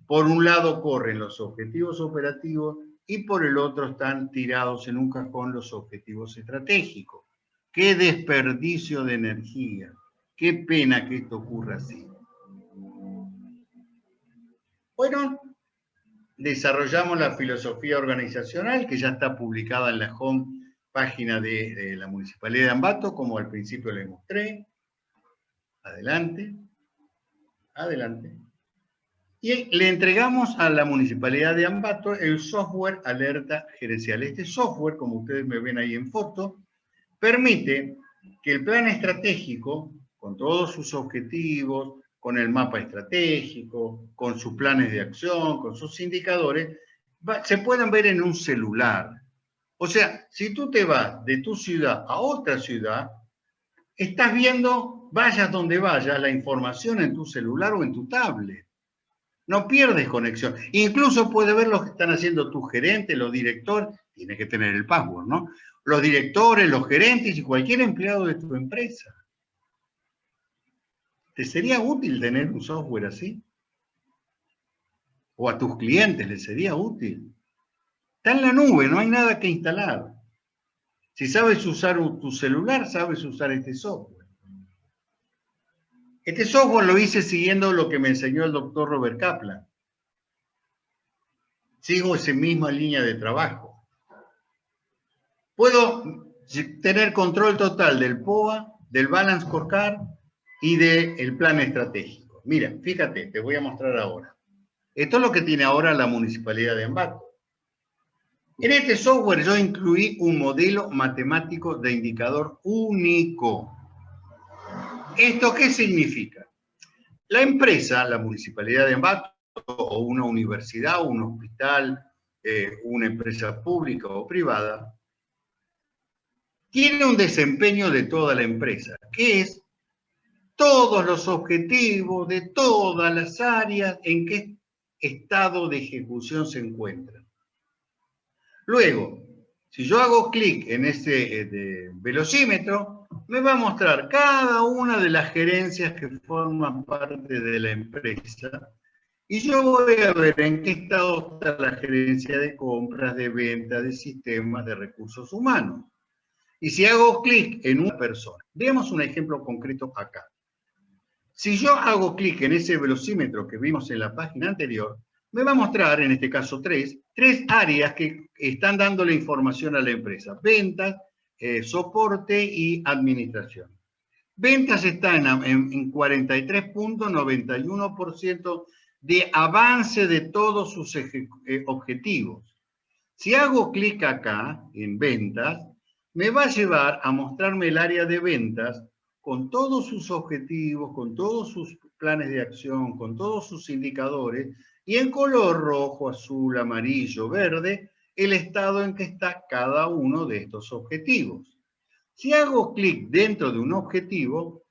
Por un lado corren los objetivos operativos y por el otro están tirados en un cajón los objetivos estratégicos. ¡Qué desperdicio de energía! ¡Qué pena que esto ocurra así! Bueno, desarrollamos la filosofía organizacional que ya está publicada en la home página de, la Municipalidad de Ambato, como al principio le mostré. Adelante. Adelante. Y le entregamos a la Municipalidad de Ambato el software Alerta Gerencial. Este software, como ustedes me ven ahí en foto, permite que el plan estratégico, con todos sus objetivos, con el mapa estratégico, con sus planes de acción, con sus indicadores, se puedan ver en un celular. O sea, si tú te vas de tu ciudad a otra ciudad, estás viendo, vayas donde vayas, la información en tu celular o en tu tablet. No pierdes conexión. Incluso puedes ver lo que están haciendo tus gerentes, los directores, tienes que tener el password, ¿no? Los directores, los gerentes y cualquier empleado de tu empresa. ¿Te sería útil tener un software así? ¿O a tus clientes les sería útil? Está en la nube, no hay nada que instalar. Si sabes usar tu celular, sabes usar este software. Este software lo hice siguiendo lo que me enseñó el doctor Robert Kaplan. Sigo esa misma línea de trabajo. Puedo tener control total del POA, del Balance Scorecard, y del plan estratégico. Mira, fíjate, te voy a mostrar ahora. Esto es lo que tiene ahora la Municipalidad de Ambato. En este software yo incluí un modelo matemático de indicador único. ¿Esto qué significa? La empresa, la Municipalidad de Ambato, o una universidad, un hospital, eh, una empresa pública o privada, tiene un desempeño de toda la empresa, que es todos los objetivos de todas las áreas en qué estado de ejecución se encuentran. Luego, si yo hago clic en ese eh, velocímetro, me va a mostrar cada una de las gerencias que forman parte de la empresa y yo voy a ver en qué estado está la gerencia de compras, de venta, de sistemas, de recursos humanos. Y si hago clic en una persona, veamos un ejemplo concreto acá. Si yo hago clic en ese velocímetro que vimos en la página anterior, me va a mostrar, en este caso tres, tres áreas que están dando la información a la empresa. Ventas, eh, soporte y administración. Ventas está en, en 43.91% de avance de todos sus eh, objetivos. Si hago clic acá, en ventas, me va a llevar a mostrarme el área de ventas con todos sus objetivos, con todos sus planes de acción, con todos sus indicadores, y en color rojo, azul, amarillo, verde, el estado en que está cada uno de estos objetivos. Si hago clic dentro de un objetivo,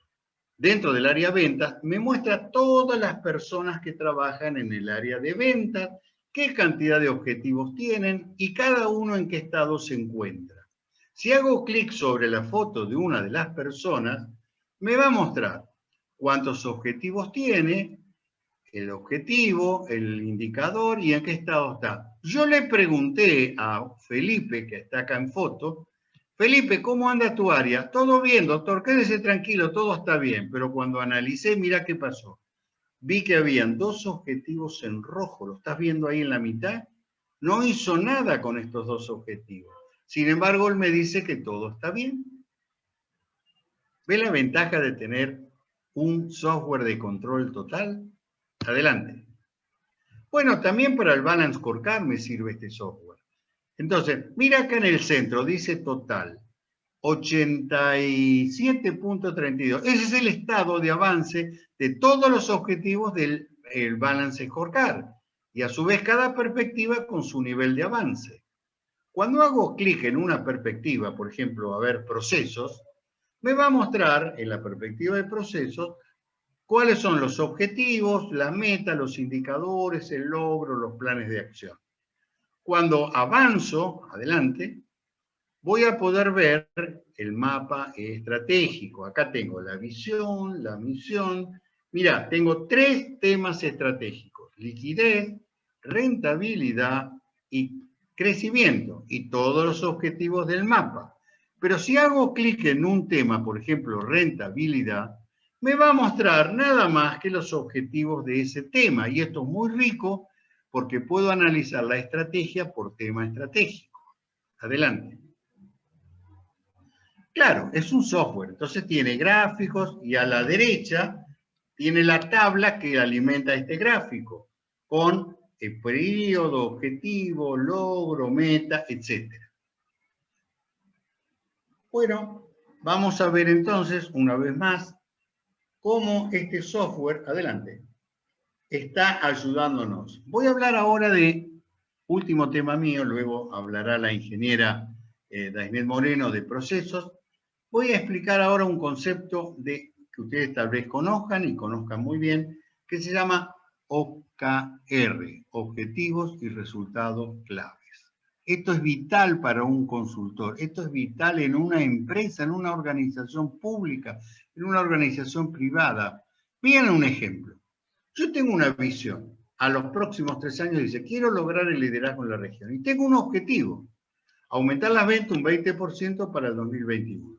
dentro del área ventas, me muestra todas las personas que trabajan en el área de ventas, qué cantidad de objetivos tienen y cada uno en qué estado se encuentra. Si hago clic sobre la foto de una de las personas, me va a mostrar cuántos objetivos tiene, el objetivo, el indicador y en qué estado está. Yo le pregunté a Felipe, que está acá en foto, Felipe, ¿cómo anda tu área? Todo bien, doctor, quédese tranquilo, todo está bien. Pero cuando analicé, mira qué pasó. Vi que habían dos objetivos en rojo, ¿lo estás viendo ahí en la mitad? No hizo nada con estos dos objetivos. Sin embargo, él me dice que todo está bien. ¿Ve la ventaja de tener un software de control total? Adelante. Bueno, también para el Balance Scorecard me sirve este software. Entonces, mira acá en el centro, dice total, 87.32. Ese es el estado de avance de todos los objetivos del Balance Scorecard. Y a su vez cada perspectiva con su nivel de avance. Cuando hago clic en una perspectiva, por ejemplo, a ver procesos, me va a mostrar en la perspectiva de procesos cuáles son los objetivos, la meta, los indicadores, el logro, los planes de acción. Cuando avanzo adelante, voy a poder ver el mapa estratégico. Acá tengo la visión, la misión. Mira, tengo tres temas estratégicos. Liquidez, rentabilidad y crecimiento y todos los objetivos del mapa. Pero si hago clic en un tema, por ejemplo, rentabilidad, me va a mostrar nada más que los objetivos de ese tema. Y esto es muy rico porque puedo analizar la estrategia por tema estratégico. Adelante. Claro, es un software, entonces tiene gráficos y a la derecha tiene la tabla que alimenta este gráfico con el periodo, objetivo, logro, meta, etc. Bueno, vamos a ver entonces, una vez más, cómo este software, adelante, está ayudándonos. Voy a hablar ahora de último tema mío, luego hablará la ingeniera eh, Moreno de procesos. Voy a explicar ahora un concepto de, que ustedes tal vez conozcan y conozcan muy bien, que se llama OKR, Objetivos y Resultados Claves. Esto es vital para un consultor, esto es vital en una empresa, en una organización pública, en una organización privada. Miren un ejemplo. Yo tengo una visión, a los próximos tres años dice, quiero lograr el liderazgo en la región. Y tengo un objetivo, aumentar las ventas un 20% para el 2021.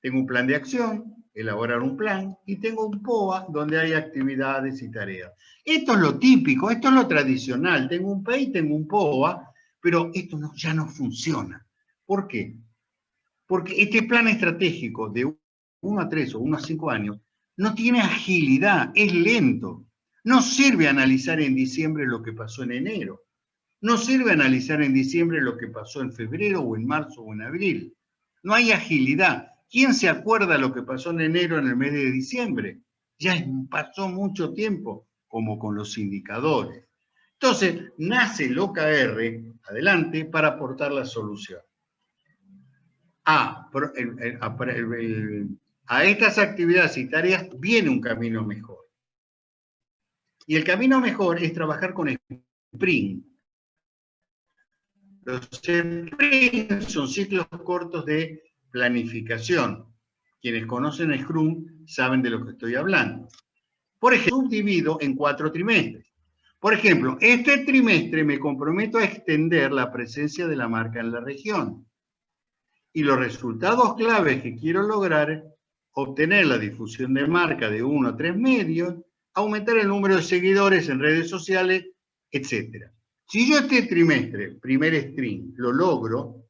Tengo un plan de acción, elaborar un plan, y tengo un POA donde hay actividades y tareas. Esto es lo típico, esto es lo tradicional. Tengo un PEI, tengo un POA, pero esto ya no funciona. ¿Por qué? Porque este plan estratégico de 1 a 3 o 1 a 5 años no tiene agilidad, es lento. No sirve analizar en diciembre lo que pasó en enero. No sirve analizar en diciembre lo que pasó en febrero o en marzo o en abril. No hay agilidad. ¿Quién se acuerda lo que pasó en enero en el mes de diciembre? Ya pasó mucho tiempo, como con los indicadores. Entonces, nace el OKR, adelante, para aportar la solución. A, estas actividades y tareas viene un camino mejor. Y el camino mejor es trabajar con sprint. Los sprint son ciclos cortos de planificación. Quienes conocen Scrum saben de lo que estoy hablando. Por ejemplo, subdivido en cuatro trimestres. Por ejemplo, este trimestre me comprometo a extender la presencia de la marca en la región. Y los resultados claves que quiero lograr, obtener la difusión de marca de uno a tres medios, aumentar el número de seguidores en redes sociales, etc. Si yo este trimestre, primer stream, lo logro,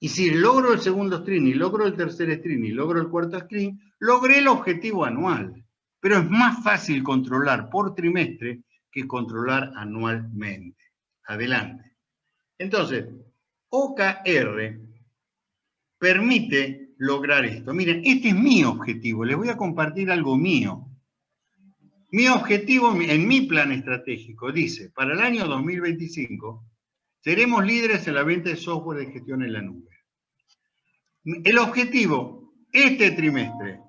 y si logro el segundo stream, y logro el tercer stream, y logro el cuarto stream, logré el objetivo anual. Pero es más fácil controlar por trimestre que controlar anualmente. Adelante. Entonces, OKR permite lograr esto. Miren, este es mi objetivo. Les voy a compartir algo mío. Mi objetivo en mi plan estratégico dice, para el año 2025, seremos líderes en la venta de software de gestión en la nube. El objetivo, este trimestre,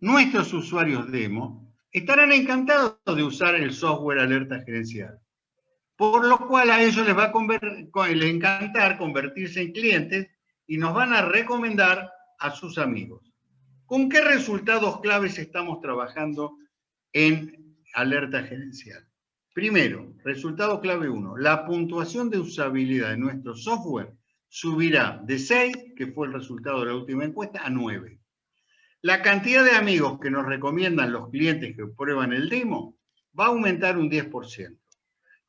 nuestros usuarios demo estarán encantados de usar el software alerta gerencial, por lo cual a ellos les va a encantar convertirse en clientes y nos van a recomendar a sus amigos. ¿Con qué resultados claves estamos trabajando en alerta gerencial. Primero, resultado clave 1, la puntuación de usabilidad de nuestro software subirá de 6, que fue el resultado de la última encuesta, a 9. La cantidad de amigos que nos recomiendan los clientes que prueban el demo va a aumentar un 10%.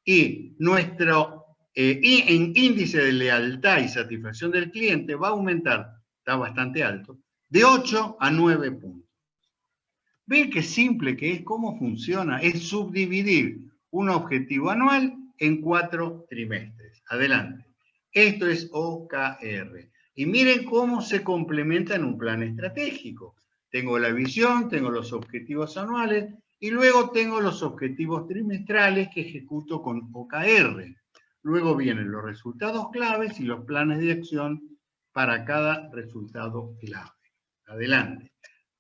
Y nuestro eh, índice de lealtad y satisfacción del cliente va a aumentar, está bastante alto, de 8 a 9 puntos. Ve qué simple que es, cómo funciona. Es subdividir un objetivo anual en cuatro trimestres. Adelante. Esto es OKR. Y miren cómo se complementa en un plan estratégico. Tengo la visión, tengo los objetivos anuales y luego tengo los objetivos trimestrales que ejecuto con OKR. Luego vienen los resultados claves y los planes de acción para cada resultado clave. Adelante.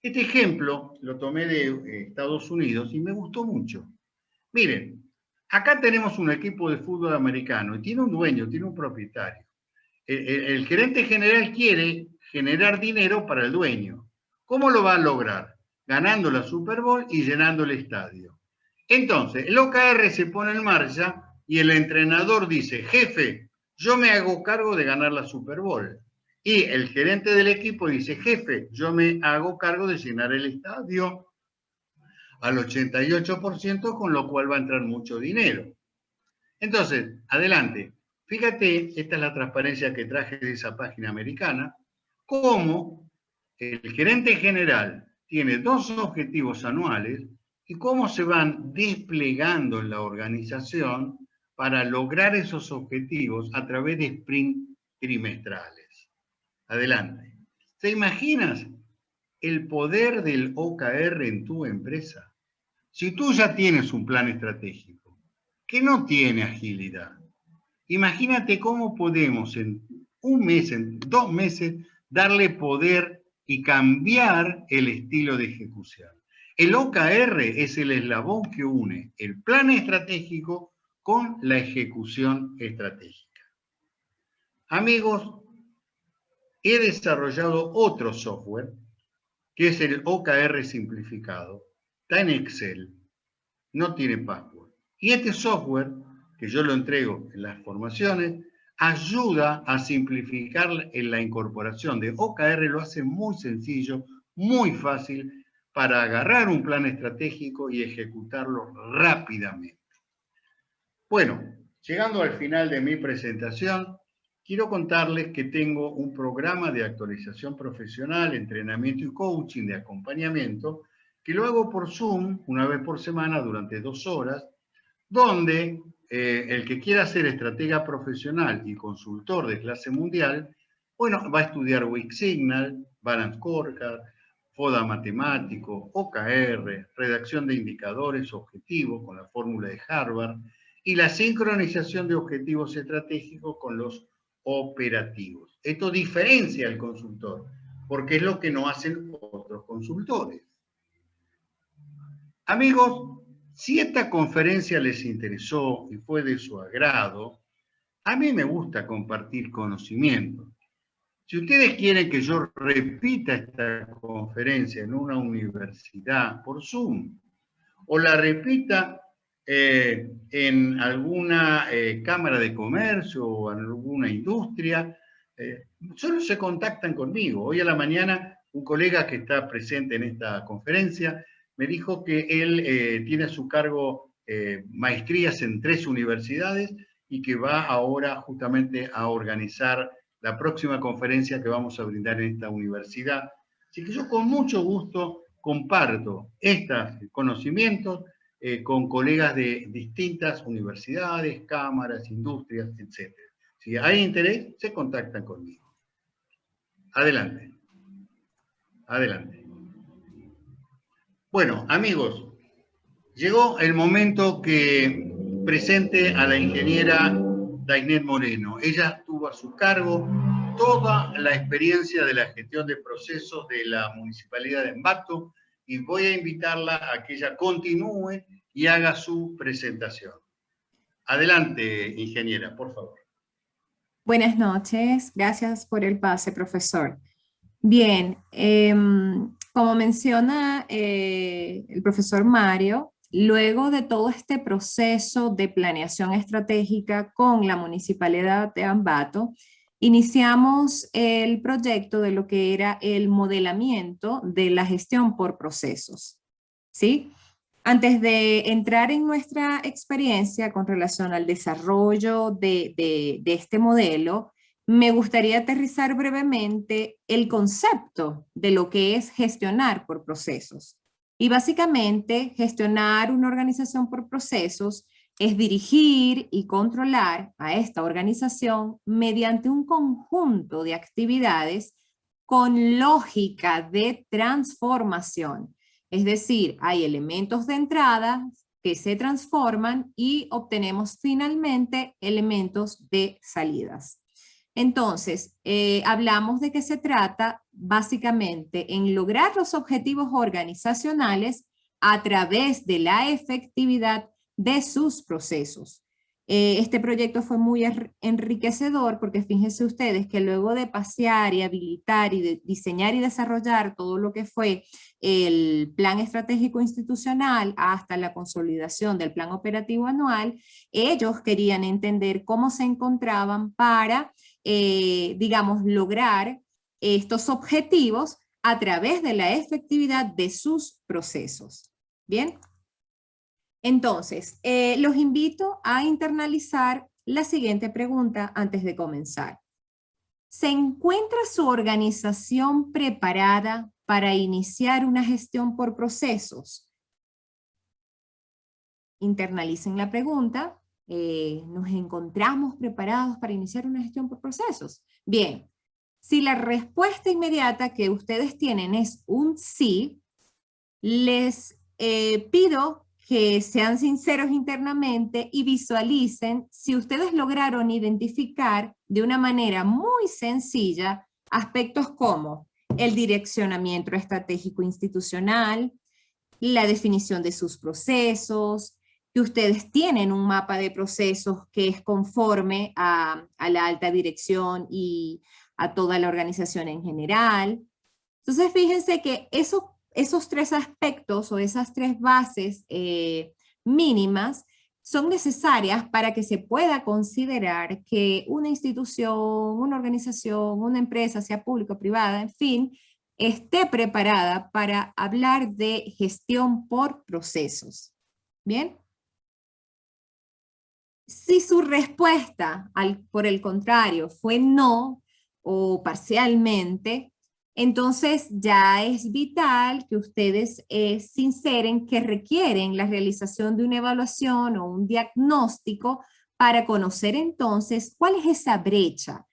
Este ejemplo lo tomé de eh, Estados Unidos y me gustó mucho. Miren, acá tenemos un equipo de fútbol americano y tiene un dueño, tiene un propietario. El, gerente general quiere generar dinero para el dueño. ¿Cómo lo va a lograr? Ganando la Super Bowl y llenando el estadio. Entonces, el OKR se pone en marcha y el entrenador dice, jefe, yo me hago cargo de ganar la Super Bowl. Y el gerente del equipo dice, jefe, yo me hago cargo de llenar el estadio al 88%, con lo cual va a entrar mucho dinero. Entonces, adelante. Fíjate, esta es la transparencia que traje de esa página americana, cómo el gerente general tiene dos objetivos anuales y cómo se van desplegando en la organización para lograr esos objetivos a través de sprint trimestrales. Adelante. ¿Te imaginas el poder del OKR en tu empresa? Si tú ya tienes un plan estratégico que no tiene agilidad, imagínate cómo podemos en un mes, en dos meses, darle poder y cambiar el estilo de ejecución. El OKR es el eslabón que une el plan estratégico con la ejecución estratégica. Amigos, he desarrollado otro software que es el OKR simplificado. Está en Excel, no tiene password. Y este software, que yo lo entrego en las formaciones, ayuda a simplificar la incorporación de OKR, lo hace muy sencillo, muy fácil, para agarrar un plan estratégico y ejecutarlo rápidamente. Bueno, llegando al final de mi presentación, quiero contarles que tengo un programa de actualización profesional, entrenamiento y coaching de acompañamiento, que lo hago por Zoom una vez por semana durante dos horas, donde eh, el que quiera ser estratega profesional y consultor de clase mundial, bueno, va a estudiar Weak Signal, Balance Scorecard, FODA matemático, OKR, redacción de indicadores objetivos con la fórmula de Harvard, y la sincronización de objetivos estratégicos con los operativos. Esto diferencia al consultor, porque es lo que no hacen otros consultores. Amigos, si esta conferencia les interesó y fue de su agrado, a mí me gusta compartir conocimiento. Si ustedes quieren que yo repita esta conferencia en una universidad por Zoom, o la repita eh, en alguna eh, cámara de comercio o en alguna industria, eh, solo se contactan conmigo. Hoy a la mañana un colega que está presente en esta conferencia me dijo que él tiene a su cargo maestrías en tres universidades y que va ahora justamente a organizar la próxima conferencia que vamos a brindar en esta universidad. Así que yo con mucho gusto comparto estos conocimientos eh, con colegas de distintas universidades, cámaras, industrias, etc. Si hay interés, se contactan conmigo. Adelante. Adelante. Bueno, amigos, llegó el momento que presente a la ingeniera Dainet Moreno. Ella tuvo a su cargo toda la experiencia de la gestión de procesos de la Municipalidad de Embato y voy a invitarla a que ella continúe y haga su presentación. Adelante, ingeniera, por favor. Buenas noches, gracias por el pase, profesor. Bien, em, como menciona eh, el profesor Mario, luego de todo este proceso de planeación estratégica con la Municipalidad de Ambato, iniciamos el proyecto de lo que era el modelamiento de la gestión por procesos. ¿sí? Antes de entrar en nuestra experiencia con relación al desarrollo de, este modelo, me gustaría aterrizar brevemente el concepto de lo que es gestionar por procesos. Y básicamente, gestionar una organización por procesos es dirigir y controlar a esta organización mediante un conjunto de actividades con lógica de transformación es decir, hay elementos de entrada que se transforman y obtenemos finalmente elementos de salidas. Entonces, eh, hablamos de que se trata básicamente en lograr los objetivos organizacionales a través de la efectividad de sus procesos. Eh, este proyecto fue muy enriquecedor porque fíjense ustedes que luego de pasear y habilitar y de diseñar y desarrollar todo lo que fue el plan estratégico institucional hasta la consolidación del plan operativo anual, ellos querían entender cómo se encontraban para, eh, digamos, lograr estos objetivos a través de la efectividad de sus procesos. ¿Bien? Entonces, eh, los invito a internalizar la siguiente pregunta antes de comenzar. ¿Se encuentra su organización preparada para iniciar una gestión por procesos? Internalicen la pregunta. Eh, ¿Nos encontramos preparados para iniciar una gestión por procesos? Bien, si la respuesta inmediata que ustedes tienen es un sí, les eh, pido que sean sinceros internamente y visualicen si ustedes lograron identificar de una manera muy sencilla aspectos como el direccionamiento estratégico institucional, la definición de sus procesos, que ustedes tienen un mapa de procesos que es conforme a, la alta dirección y a toda la organización en general. Entonces fíjense que eso esos tres aspectos o esas tres bases eh, mínimas son necesarias para que se pueda considerar que una institución, una organización, una empresa, sea pública o privada, en fin, esté preparada para hablar de gestión por procesos. ¿Bien? Si su respuesta, al, por el contrario, fue no o parcialmente, entonces ya es vital que ustedes eh, sinceren que requieren la realización de una evaluación o un diagnóstico para conocer entonces cuál es esa brecha,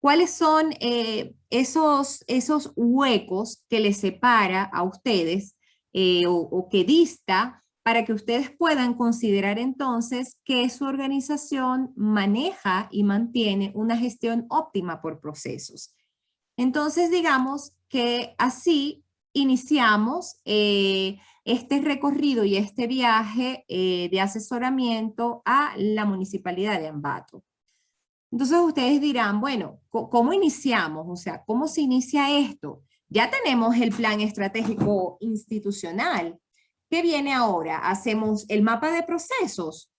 cuáles son eh, esos, esos huecos que les separa a ustedes eh, o, o que dista para que ustedes puedan considerar entonces que su organización maneja y mantiene una gestión óptima por procesos. Entonces, digamos que así iniciamos eh, este recorrido y este viaje eh, de asesoramiento a la Municipalidad de Ambato. Entonces ustedes dirán, bueno, ¿cómo iniciamos? O sea, ¿cómo se inicia esto? Ya tenemos el plan estratégico institucional. ¿Qué viene ahora? Hacemos el mapa de procesos.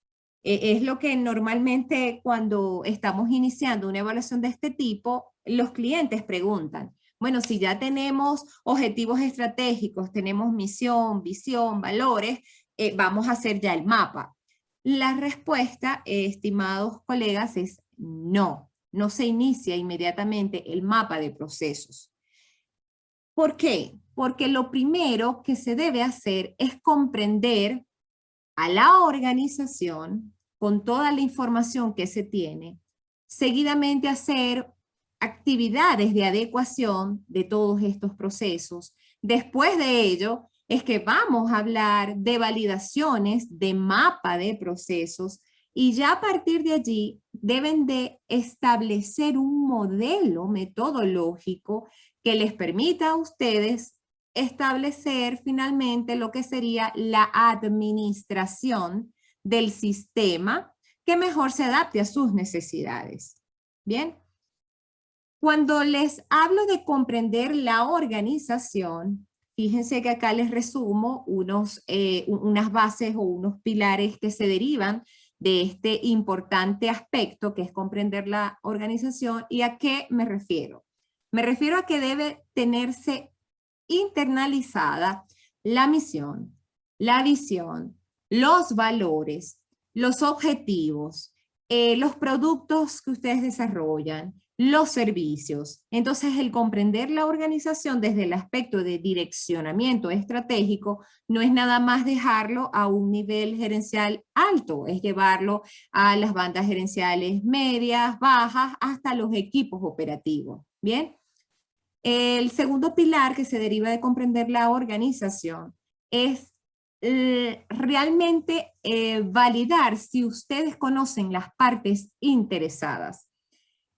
E, es lo que normalmente cuando estamos iniciando una evaluación de este tipo, los clientes preguntan, bueno, si ya tenemos objetivos estratégicos, tenemos misión, visión, valores, eh, vamos a hacer ya el mapa. La respuesta, estimados colegas, es no. No se inicia inmediatamente el mapa de procesos. ¿Por qué? Porque lo primero que se debe hacer es comprender a la organización con toda la información que se tiene, seguidamente hacer actividades de adecuación de todos estos procesos. Después de ello, es que vamos a hablar de validaciones de mapa de procesos y ya a partir de allí deben de establecer un modelo metodológico que les permita a ustedes establecer finalmente lo que sería la administración del sistema que mejor se adapte a sus necesidades. Bien, cuando les hablo de comprender la organización, fíjense que acá les resumo unos, eh, unas bases o unos pilares que se derivan de este importante aspecto que es comprender la organización. ¿Y a qué me refiero? Me refiero a que debe tenerse internalizada la misión, la visión, los valores, los objetivos, eh, los productos que ustedes desarrollan, los servicios. Entonces, el comprender la organización desde el aspecto de direccionamiento estratégico no es nada más dejarlo a un nivel gerencial alto, es llevarlo a las bandas gerenciales medias, bajas, hasta los equipos operativos. ¿Bien? El segundo pilar que se deriva de comprender la organización es eh, realmente eh, validar si ustedes conocen las partes interesadas.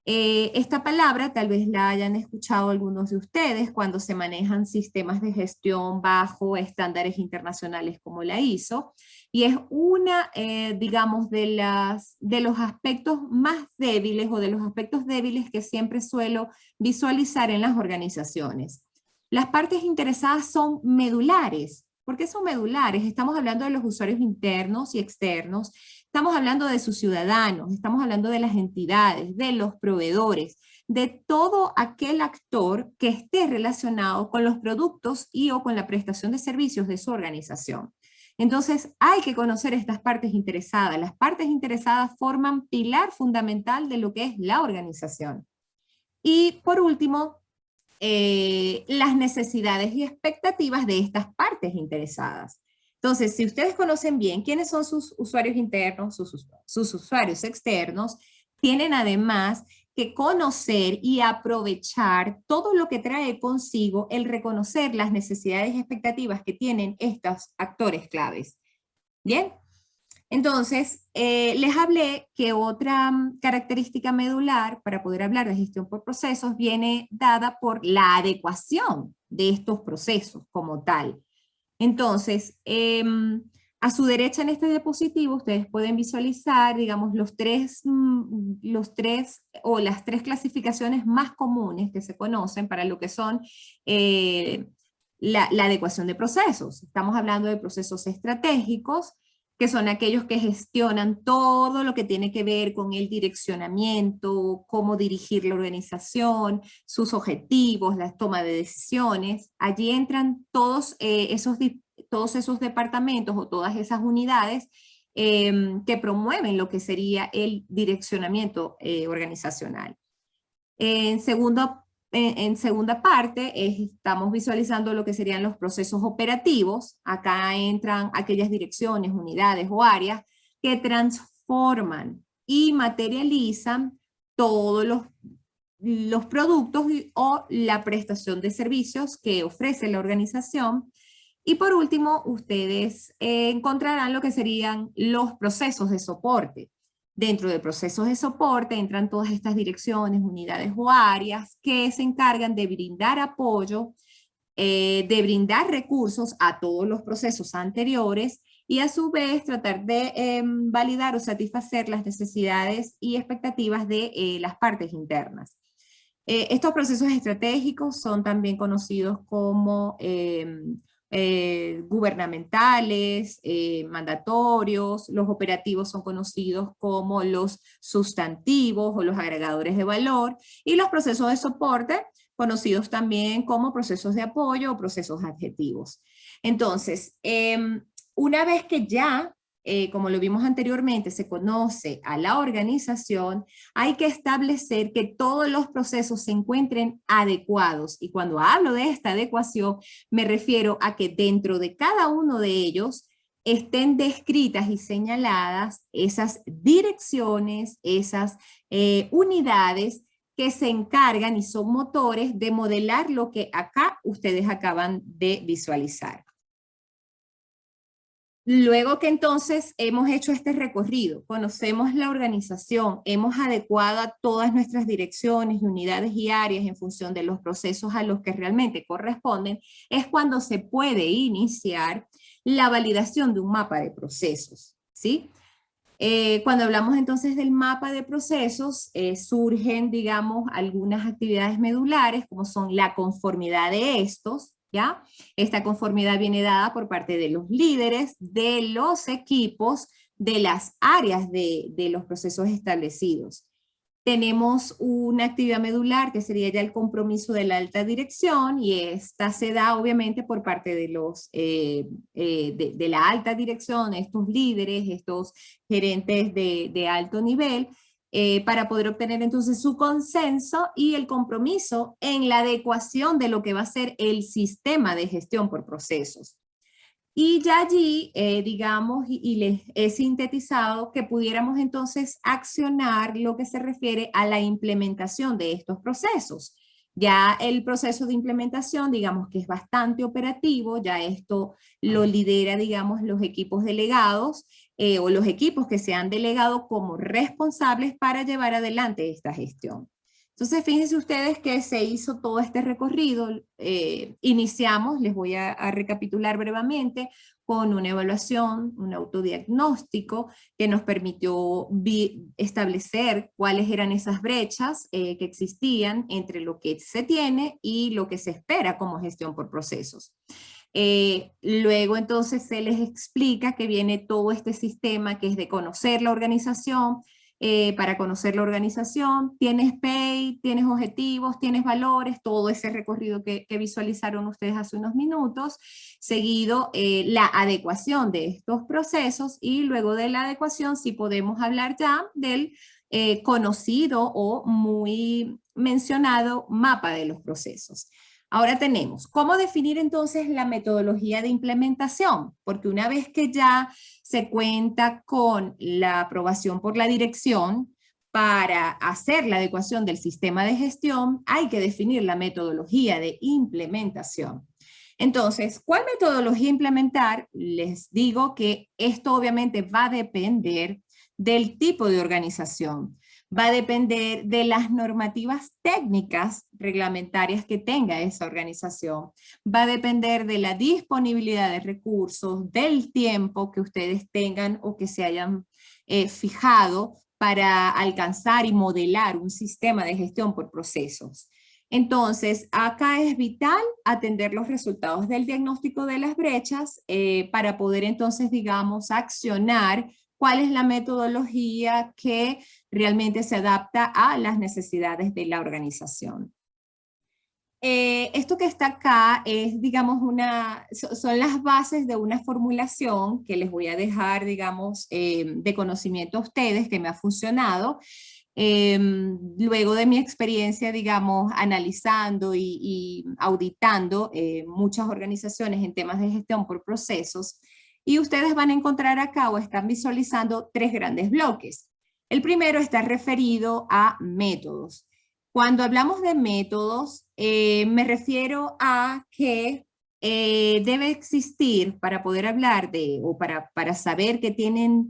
Eh, esta palabra tal vez la hayan escuchado algunos de ustedes cuando se manejan sistemas de gestión bajo estándares internacionales como la ISO, y es una, eh, digamos, de, las, de los aspectos más débiles o de los aspectos débiles que siempre suelo visualizar en las organizaciones. Las partes interesadas son medulares. ¿Por qué son medulares? Estamos hablando de los usuarios internos y externos, Estamos hablando de sus ciudadanos, estamos hablando de las entidades, de los proveedores, de todo aquel actor que esté relacionado con los productos y o con la prestación de servicios de su organización. Entonces hay que conocer estas partes interesadas. Las partes interesadas forman pilar fundamental de lo que es la organización. Y por último, eh, las necesidades y expectativas de estas partes interesadas. Entonces, si ustedes conocen bien quiénes son sus usuarios internos, sus, usuarios externos, tienen además que conocer y aprovechar todo lo que trae consigo el reconocer las necesidades y expectativas que tienen estos actores claves. ¿Bien? Entonces, eh, les hablé que otra mm, característica medular para poder hablar de gestión por procesos viene dada por la adecuación de estos procesos como tal. Entonces, em, a su derecha en este diapositivo ustedes pueden visualizar, digamos, los tres, mm, los tres o las tres clasificaciones más comunes que se conocen para lo que son eh, la, la, adecuación de procesos. Estamos hablando de procesos estratégicos, que son aquellos que gestionan todo lo que tiene que ver con el direccionamiento, cómo dirigir la organización, sus objetivos, la toma de decisiones. Allí entran todos, eh, esos, todos esos departamentos o todas esas unidades em, que promueven lo que sería el direccionamiento eh, organizacional. En segundo en, segunda parte estamos visualizando lo que serían los procesos operativos. Acá entran aquellas direcciones, unidades o áreas que transforman y materializan todos los, los productos o la prestación de servicios que ofrece la organización. Y por último, ustedes encontrarán lo que serían los procesos de soporte. Dentro de procesos de soporte entran todas estas direcciones, unidades o áreas que se encargan de brindar apoyo, eh, de brindar recursos a todos los procesos anteriores y a su vez tratar de em, validar o satisfacer las necesidades y expectativas de eh, las partes internas. Eh, estos procesos estratégicos son también conocidos como em, eh, gubernamentales, eh, mandatorios, los operativos son conocidos como los sustantivos o los agregadores de valor, y los procesos de soporte, conocidos también como procesos de apoyo o procesos adjetivos. Entonces, em, una vez que ya eh, como lo vimos anteriormente, se conoce a la organización, hay que establecer que todos los procesos se encuentren adecuados. Y cuando hablo de esta adecuación, me refiero a que dentro de cada uno de ellos estén descritas y señaladas esas direcciones, esas eh, unidades que se encargan y son motores de modelar lo que acá ustedes acaban de visualizar. Luego que entonces hemos hecho este recorrido, conocemos la organización, hemos adecuado todas nuestras direcciones, unidades y áreas en función de los procesos a los que realmente corresponden, es cuando se puede iniciar la validación de un mapa de procesos. ¿sí? Eh, cuando hablamos entonces del mapa de procesos, eh, surgen, digamos, algunas actividades medulares, como son la conformidad de estos, ¿ya? Esta conformidad viene dada por parte de los líderes, de los equipos, de las áreas de, de los procesos establecidos. Tenemos una actividad medular que sería ya el compromiso de la alta dirección y esta se da obviamente por parte de, los, eh, eh, de, de, la alta dirección, estos líderes, estos gerentes de, de alto nivel, eh, para poder obtener entonces su consenso y el compromiso en la adecuación de lo que va a ser el sistema de gestión por procesos. Y ya allí, eh, digamos, y, les he sintetizado que pudiéramos entonces accionar lo que se refiere a la implementación de estos procesos. Ya el proceso de implementación, digamos que es bastante operativo, ya esto lo lidera, digamos, los equipos delegados eh, o los equipos que se han delegado como responsables para llevar adelante esta gestión. Entonces, fíjense ustedes que se hizo todo este recorrido, eh, iniciamos, les voy a, recapitular brevemente, con una evaluación, un autodiagnóstico que nos permitió establecer cuáles eran esas brechas eh, que existían entre lo que se tiene y lo que se espera como gestión por procesos. Eh, luego entonces se les explica que viene todo este sistema que es de conocer la organización, eh, para conocer la organización, tienes pay, tienes objetivos, tienes valores, todo ese recorrido que, visualizaron ustedes hace unos minutos, seguido eh, la adecuación de estos procesos y luego de la adecuación sí podemos hablar ya del conocido o muy mencionado mapa de los procesos. Ahora tenemos, ¿cómo definir entonces la metodología de implementación? Porque una vez que ya se cuenta con la aprobación por la dirección, para hacer la adecuación del sistema de gestión, hay que definir la metodología de implementación. Entonces, ¿cuál metodología implementar? Les digo que esto obviamente va a depender del tipo de organización va a depender de las normativas técnicas reglamentarias que tenga esa organización. Va a depender de la disponibilidad de recursos, del tiempo que ustedes tengan o que se hayan eh, fijado para alcanzar y modelar un sistema de gestión por procesos. Entonces, acá es vital atender los resultados del diagnóstico de las brechas eh, para poder entonces, digamos, accionar cuál es la metodología que realmente se adapta a las necesidades de la organización. Eh, esto que está acá es, digamos, una, son las bases de una formulación que les voy a dejar, digamos, eh, de conocimiento a ustedes, que me ha funcionado. Em, luego de mi experiencia, digamos, analizando y, auditando eh, muchas organizaciones en temas de gestión por procesos, y ustedes van a encontrar acá o están visualizando tres grandes bloques. El primero está referido a métodos. Cuando hablamos de métodos, eh, me refiero a que eh, debe existir para poder hablar de, o para, para saber que tienen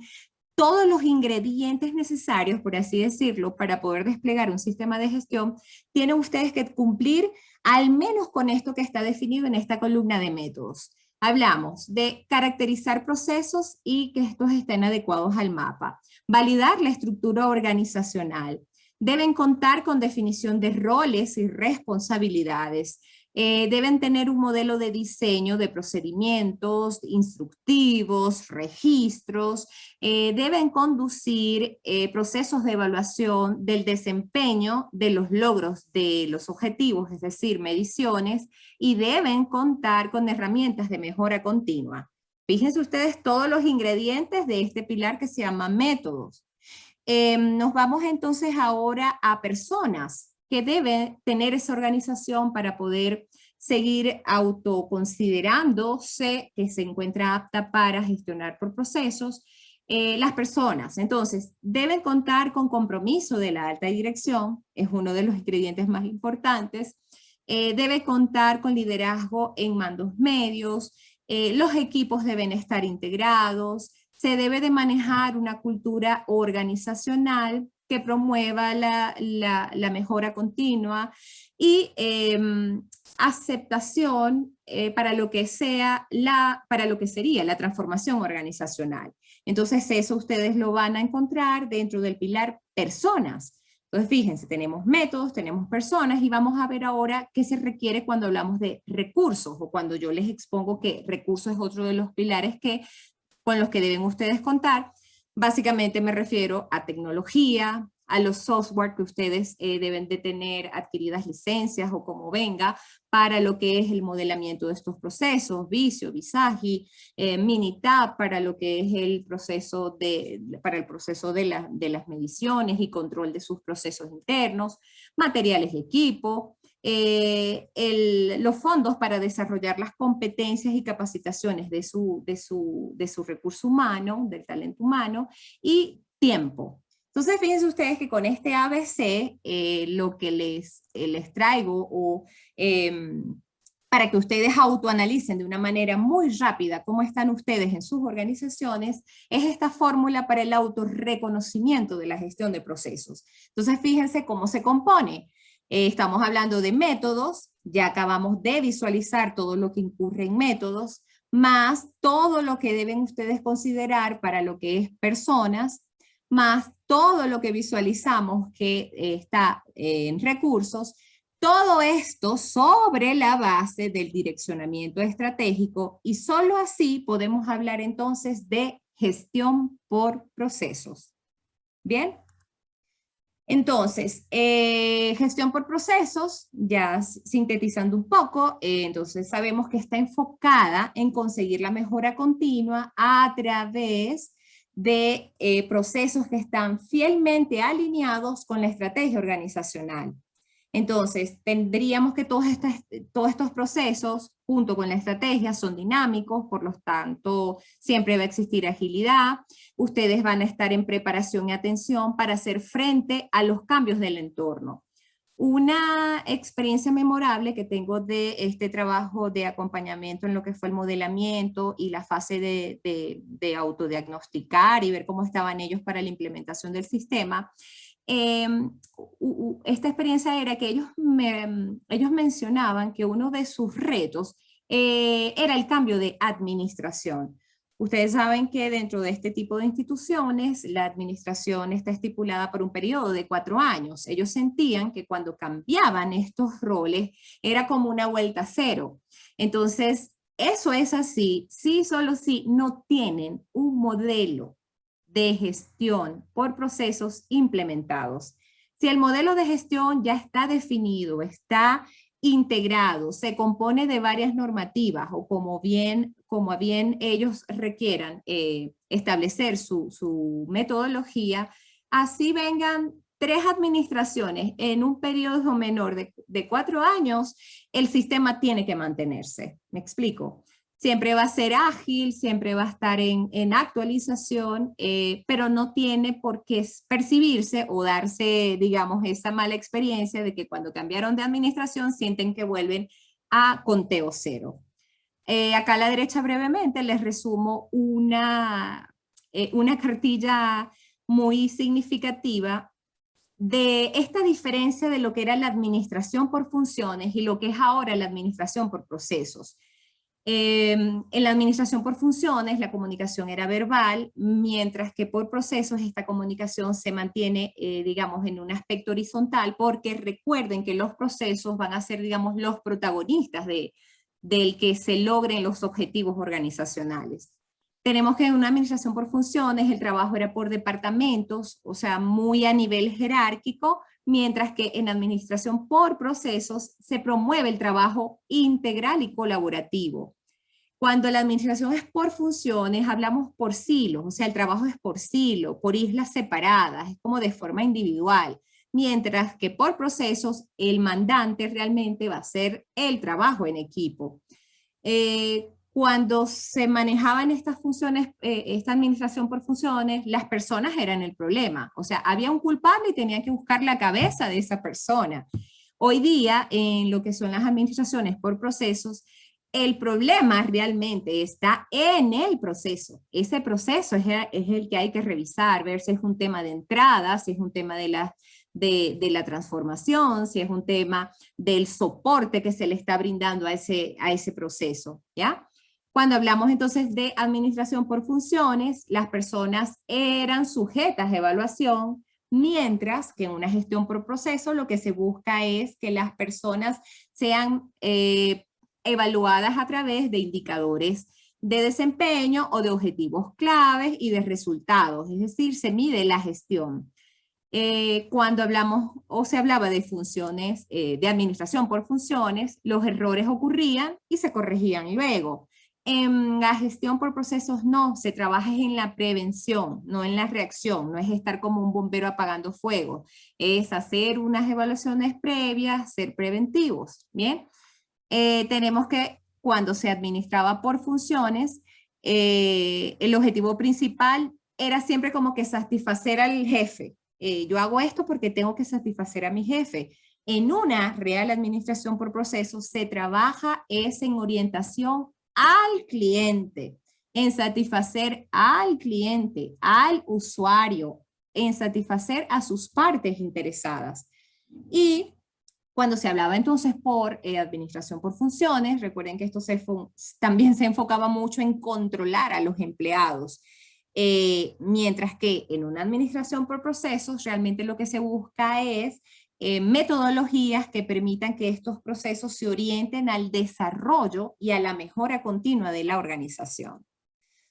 todos los ingredientes necesarios, por así decirlo, para poder desplegar un sistema de gestión, tienen ustedes que cumplir al menos con esto que está definido en esta columna de métodos. Hablamos de caracterizar procesos y que estos estén adecuados al mapa. Validar la estructura organizacional. Deben contar con definición de roles y responsabilidades. Eh, deben tener un modelo de diseño de procedimientos, instructivos, registros, eh, deben conducir eh, procesos de evaluación del desempeño de los logros de los objetivos, es decir, mediciones, y deben contar con herramientas de mejora continua. Fíjense ustedes todos los ingredientes de este pilar que se llama métodos. nos vamos entonces ahora a personas que debe tener esa organización para poder seguir autoconsiderándose que se encuentra apta para gestionar por procesos, eh, las personas, entonces, deben contar con compromiso de la alta dirección, es uno de los ingredientes más importantes, eh, debe contar con liderazgo en mandos medios, eh, los equipos deben estar integrados, se debe de manejar una cultura organizacional que promueva la, mejora continua y em, aceptación eh, para, lo que sea la, para lo que sería la transformación organizacional. Entonces eso ustedes lo van a encontrar dentro del pilar personas. Entonces fíjense, tenemos métodos, tenemos personas y vamos a ver ahora qué se requiere cuando hablamos de recursos o cuando yo les expongo que recursos es otro de los pilares que, con los que deben ustedes contar. Básicamente me refiero a tecnología, a los software que ustedes eh, deben de tener adquiridas licencias o como venga para lo que es el modelamiento de estos procesos, Visio, Visagi, eh, Minitab para lo que es el proceso de, para el proceso de, de las mediciones y control de sus procesos internos, materiales de equipo, eh, los fondos para desarrollar las competencias y capacitaciones de su, de su, de su recurso humano, del talento humano, y tiempo. Entonces, fíjense ustedes que con este ABC, eh, lo que les, eh, les traigo, o em, para que ustedes autoanalicen de una manera muy rápida cómo están ustedes en sus organizaciones, es esta fórmula para el autorreconocimiento de la gestión de procesos. Entonces, fíjense cómo se compone. Eh, estamos hablando de métodos, ya acabamos de visualizar todo lo que incurre en métodos, más todo lo que deben ustedes considerar para lo que es personas, más todo lo que visualizamos que eh, está en recursos, todo esto sobre la base del direccionamiento estratégico y solo así podemos hablar entonces de gestión por procesos. ¿Bien? Entonces, eh, gestión por procesos, ya sintetizando un poco, eh, entonces sabemos que está enfocada en conseguir la mejora continua a través de eh, procesos que están fielmente alineados con la estrategia organizacional. Entonces, tendríamos que todos, todos estos procesos, junto con la estrategia, son dinámicos, por lo tanto, siempre va a existir agilidad. Ustedes van a estar en preparación y atención para hacer frente a los cambios del entorno. Una experiencia memorable que tengo de este trabajo de acompañamiento en lo que fue el modelamiento y la fase de, autodiagnosticar y ver cómo estaban ellos para la implementación del sistema, Em, esta experiencia era que ellos, ellos mencionaban que uno de sus retos eh, era el cambio de administración. Ustedes saben que dentro de este tipo de instituciones la administración está estipulada por un periodo de cuatro años. Ellos sentían que cuando cambiaban estos roles era como una vuelta cero. Entonces, eso es así, sí, solo si no tienen un modelo de gestión por procesos implementados. Si el modelo de gestión ya está definido, está integrado, se compone de varias normativas o como bien, como bien ellos requieran eh, establecer su, metodología, así vengan tres administraciones en un periodo menor de, de, cuatro años, el sistema tiene que mantenerse. ¿Me explico? Siempre va a ser ágil, siempre va a estar en, actualización, eh, pero no tiene por qué percibirse o darse, digamos, esa mala experiencia de que cuando cambiaron de administración sienten que vuelven a conteo cero. Eh, acá a la derecha brevemente les resumo una, eh, una cartilla muy significativa de esta diferencia de lo que era la administración por funciones y lo que es ahora la administración por procesos. Em, en la administración por funciones la comunicación era verbal, mientras que por procesos esta comunicación se mantiene, eh, digamos, en un aspecto horizontal, porque recuerden que los procesos van a ser, digamos, los protagonistas de, del que se logren los objetivos organizacionales. Tenemos que una administración por funciones el trabajo era por departamentos, o sea, muy a nivel jerárquico, mientras que en administración por procesos se promueve el trabajo integral y colaborativo. Cuando la administración es por funciones, hablamos por silos, o sea, el trabajo es por silo, por islas separadas, es como de forma individual, mientras que por procesos el mandante realmente va a ser el trabajo en equipo. Eh, cuando se manejaban estas funciones, eh, esta administración por funciones, las personas eran el problema. O sea, había un culpable y tenía que buscar la cabeza de esa persona. Hoy día, en lo que son las administraciones por procesos, el problema realmente está en el proceso. Ese proceso es, el que hay que revisar, ver si es un tema de entrada, si es un tema de la, de, de la transformación, si es un tema del soporte que se le está brindando a ese, a ese proceso, ¿ya? Cuando hablamos entonces de administración por funciones, las personas eran sujetas a evaluación, mientras que en una gestión por proceso lo que se busca es que las personas sean eh, evaluadas a través de indicadores de desempeño o de objetivos claves y de resultados, es decir, se mide la gestión. Eh, cuando hablamos o se hablaba de funciones, eh, de administración por funciones, los errores ocurrían y se corregían luego. En la gestión por procesos no, se trabaja en la prevención, no en la reacción, no es estar como un bombero apagando fuego, es hacer unas evaluaciones previas, ser preventivos, ¿bien? Eh, tenemos que cuando se administraba por funciones, eh, el objetivo principal era siempre como que satisfacer al jefe. Eh, yo hago esto porque tengo que satisfacer a mi jefe. En una real administración por procesos se trabaja es en orientación al cliente, en satisfacer al cliente, al usuario, en satisfacer a sus partes interesadas. Y Cuando se hablaba entonces por eh, administración por funciones, recuerden que esto se también se enfocaba mucho en controlar a los empleados. Eh, mientras que en una administración por procesos, realmente lo que se busca es eh, metodologías que permitan que estos procesos se orienten al desarrollo y a la mejora continua de la organización.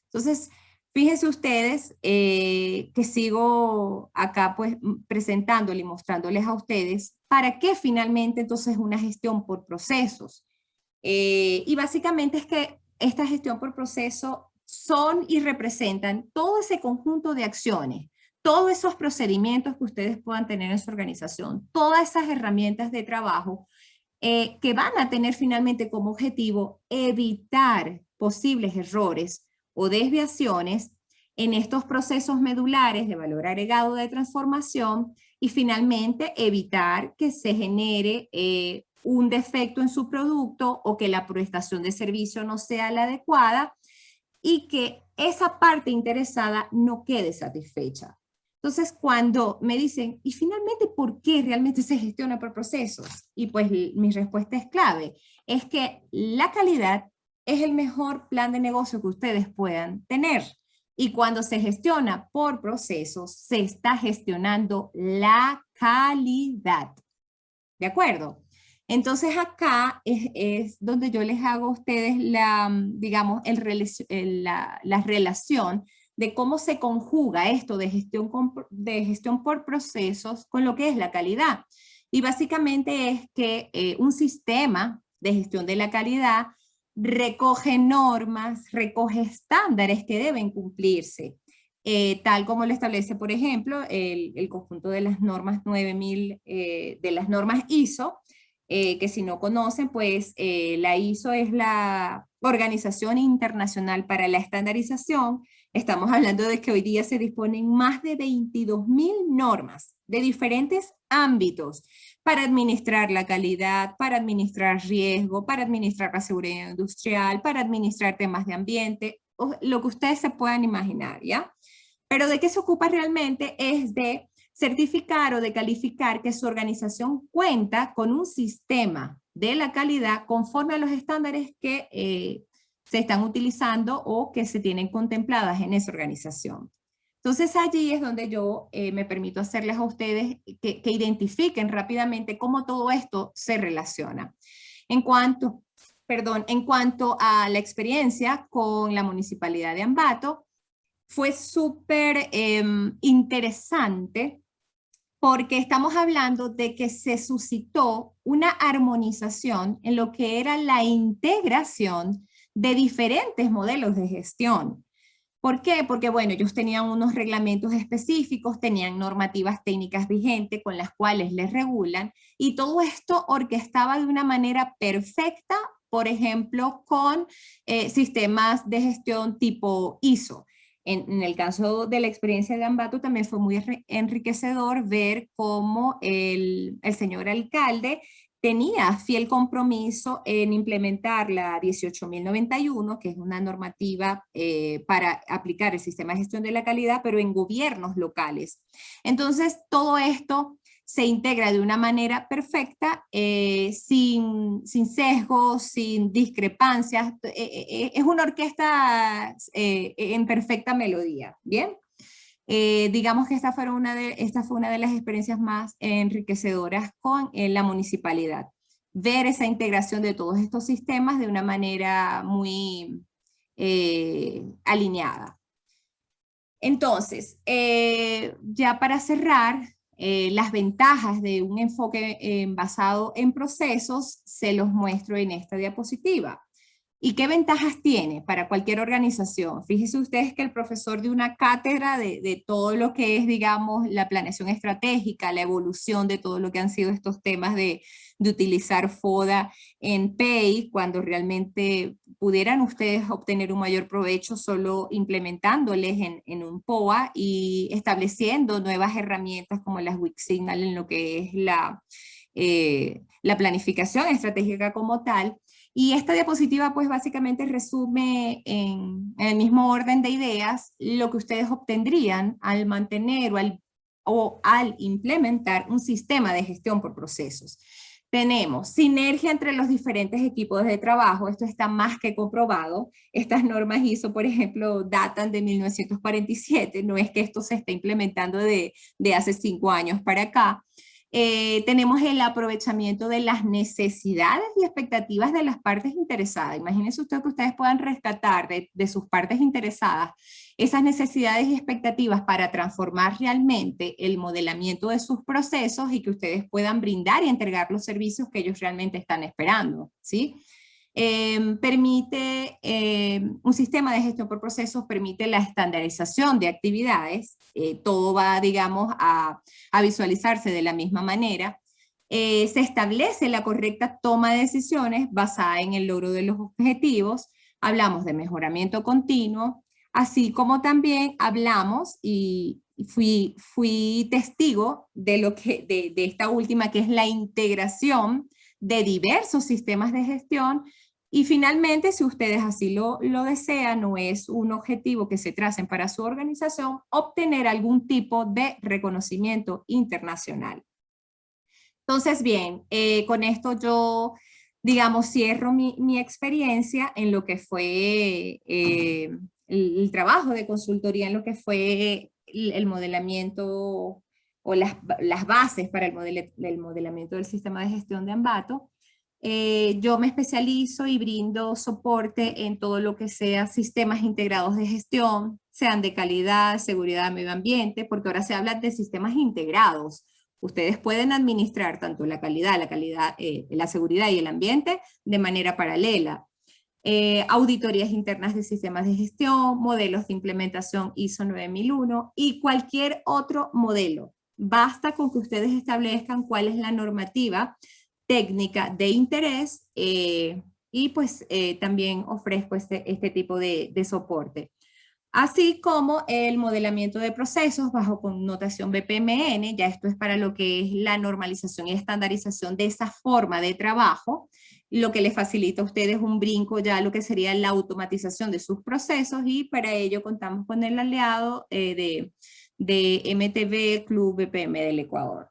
Entonces, fíjense ustedes que sigo acá pues presentándole y mostrándoles a ustedes ¿Para qué finalmente entonces una gestión por procesos? Eh, y básicamente es que esta gestión por proceso son y representan todo ese conjunto de acciones, todos esos procedimientos que ustedes puedan tener en su organización, todas esas herramientas de trabajo eh, que van a tener finalmente como objetivo evitar posibles errores o desviaciones en estos procesos medulares de valor agregado de transformación y finalmente evitar que se genere eh, un defecto en su producto o que la prestación de servicio no sea la adecuada y que esa parte interesada no quede satisfecha. Entonces, cuando me dicen, ¿y finalmente por qué realmente se gestiona por procesos? Y pues mi respuesta es clave, es que la calidad es el mejor plan de negocio que ustedes puedan tener. Y cuando se gestiona por procesos, se está gestionando la calidad. ¿De acuerdo? Entonces acá es, donde yo les hago a ustedes la, digamos, el, la, la, relación de cómo se conjuga esto de gestión, de gestión por procesos con lo que es la calidad. Y básicamente es que eh, un sistema de gestión de la calidad recoge normas, recoge estándares que deben cumplirse, eh, tal como lo establece, por ejemplo, el, conjunto de las normas 9000, eh, de las normas ISO, eh, que si no conocen, pues la ISO es la Organización Internacional para la Estandarización. Estamos hablando de que hoy día se disponen más de 22.000 normas de diferentes ámbitos para administrar la calidad, para administrar riesgo, para administrar la seguridad industrial, para administrar temas de ambiente, lo que ustedes se puedan imaginar, ¿ya? Pero de qué se ocupa realmente es de certificar o de calificar que su organización cuenta con un sistema de la calidad conforme a los estándares que eh, se están utilizando o que se tienen contempladas en esa organización. Entonces allí es donde yo eh, me permito hacerles a ustedes que, identifiquen rápidamente cómo todo esto se relaciona. En cuanto, perdón, en cuanto a la experiencia con la Municipalidad de Ambato, fue súper em, interesante porque estamos hablando de que se suscitó una armonización en lo que era la integración de diferentes modelos de gestión. ¿Por qué? Porque, bueno, ellos tenían unos reglamentos específicos, tenían normativas técnicas vigentes con las cuales les regulan, y todo esto orquestaba de una manera perfecta, por ejemplo, con eh, sistemas de gestión tipo ISO. En, el caso de la experiencia de Ambato también fue muy enriquecedor ver cómo el señor alcalde tenía fiel compromiso en implementar la 18.091, que es una normativa eh, para aplicar el sistema de gestión de la calidad, pero en gobiernos locales. Entonces, todo esto se integra de una manera perfecta, eh, sin, sin sesgos, sin discrepancias. Eh, es una orquesta en perfecta melodía, ¿bien? Eh, digamos que esta fue, una de, esta fue una de las experiencias más enriquecedoras con eh, la municipalidad. Ver esa integración de todos estos sistemas de una manera muy eh, alineada. Entonces, ya para cerrar, las ventajas de un enfoque basado en procesos se los muestro en esta diapositiva. ¿Y qué ventajas tiene para cualquier organización? Fíjense ustedes que el profesor de una cátedra de, todo lo que es, digamos, la planeación estratégica, la evolución de todo lo que han sido estos temas de, utilizar FODA en PEI, cuando realmente pudieran ustedes obtener un mayor provecho solo implementándoles en, un POA y estableciendo nuevas herramientas como las Wixsignal en lo que es la, eh, la planificación estratégica como tal, y esta diapositiva pues básicamente resume en, el mismo orden de ideas lo que ustedes obtendrían al mantener o al, implementar un sistema de gestión por procesos. Tenemos sinergia entre los diferentes equipos de trabajo, esto está más que comprobado. Estas normas ISO, por ejemplo, datan de 1947, no es que esto se esté implementando de, de hace cinco años para acá. Eh, tenemos el aprovechamiento de las necesidades y expectativas de las partes interesadas. Imagínense usted que ustedes puedan rescatar de, de, sus partes interesadas esas necesidades y expectativas para transformar realmente el modelamiento de sus procesos y que ustedes puedan brindar y entregar los servicios que ellos realmente están esperando. ¿sí? Em, permite, em, un sistema de gestión por procesos permite la estandarización de actividades, eh, todo va, digamos, a, a, visualizarse de la misma manera, eh, se establece la correcta toma de decisiones basada en el logro de los objetivos, hablamos de mejoramiento continuo, así como también hablamos y fui, fui testigo de, lo que, de, de esta última que es la integración de diversos sistemas de gestión y finalmente, si ustedes así lo, lo desean, no es un objetivo que se tracen para su organización, obtener algún tipo de reconocimiento internacional. Entonces, bien, eh, con esto yo, digamos, cierro mi, mi, experiencia en lo que fue eh, el, trabajo de consultoría, en lo que fue el, el modelamiento o las, las, bases para el, model, el modelamiento del sistema de gestión de Ambato. Eh, yo me especializo y brindo soporte en todo lo que sea sistemas integrados de gestión, sean de calidad, seguridad, medio ambiente, porque ahora se habla de sistemas integrados. Ustedes pueden administrar tanto la calidad, la, eh, seguridad y el ambiente de manera paralela. Eh, auditorías internas de sistemas de gestión, modelos de implementación ISO 9001 y cualquier otro modelo. Basta con que ustedes establezcan cuál es la normativa técnica de interés eh, y pues eh, también ofrezco este, este tipo de, soporte. Así como el modelamiento de procesos bajo connotación BPMN, ya esto es para lo que es la normalización y estandarización de esa forma de trabajo, lo que les facilita a ustedes un brinco ya lo que sería la automatización de sus procesos y para ello contamos con el aliado eh, de, de MTV Club BPM del Ecuador.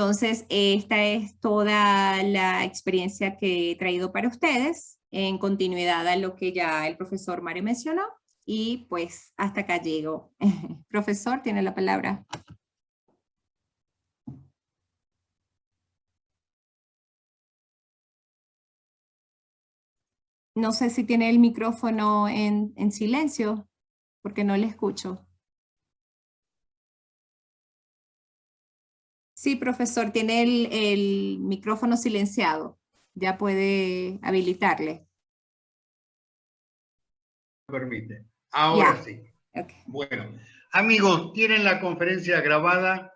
Entonces, esta es toda la experiencia que he traído para ustedes, en continuidad a lo que ya el profesor Mario mencionó, y pues hasta acá llego. profesor, tiene la palabra. No sé si tiene el micrófono en, en silencio, porque no le escucho. Sí, profesor, tiene el, el micrófono silenciado. Ya puede habilitarle. Permite. Ahora sí. Okay. Bueno, amigos, tienen la conferencia grabada.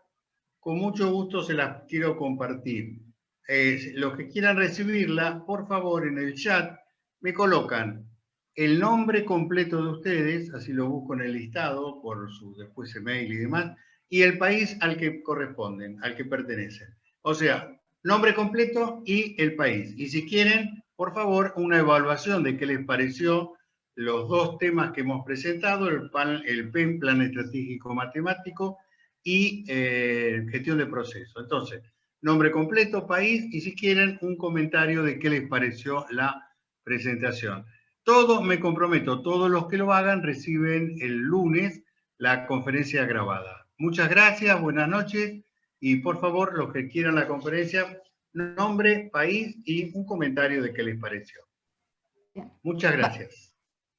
Con mucho gusto se las quiero compartir. Eh, los que quieran recibirla, por favor, en el chat me colocan el nombre completo de ustedes, así lo busco en el listado por su después email y demás, y el país al que corresponden, al que pertenecen. O sea, nombre completo y el país. Y si quieren, por favor, una evaluación de qué les pareció los dos temas que hemos presentado, el, PAN, el PEN, Plan Estratégico Matemático, y eh, gestión de proceso. Entonces, nombre completo, país, y si quieren, un comentario de qué les pareció la presentación. Todos, me comprometo, todos los que lo hagan reciben el lunes la conferencia grabada. Muchas gracias, buenas noches y por favor, los que quieran la conferencia, nombre, país y un comentario de qué les pareció. Muchas gracias.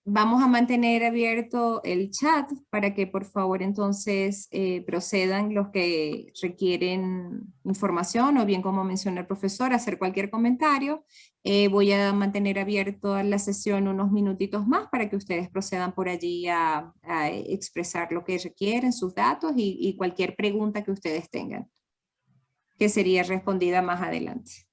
Vamos a mantener abierto el chat para que por favor entonces eh, procedan los que requieren información o bien como mencionó el profesor, hacer cualquier comentario. Eh, voy a mantener abierto la sesión unos minutitos más para que ustedes procedan por allí a, a expresar lo que requieren, sus datos y, y cualquier pregunta que ustedes tengan, que sería respondida más adelante.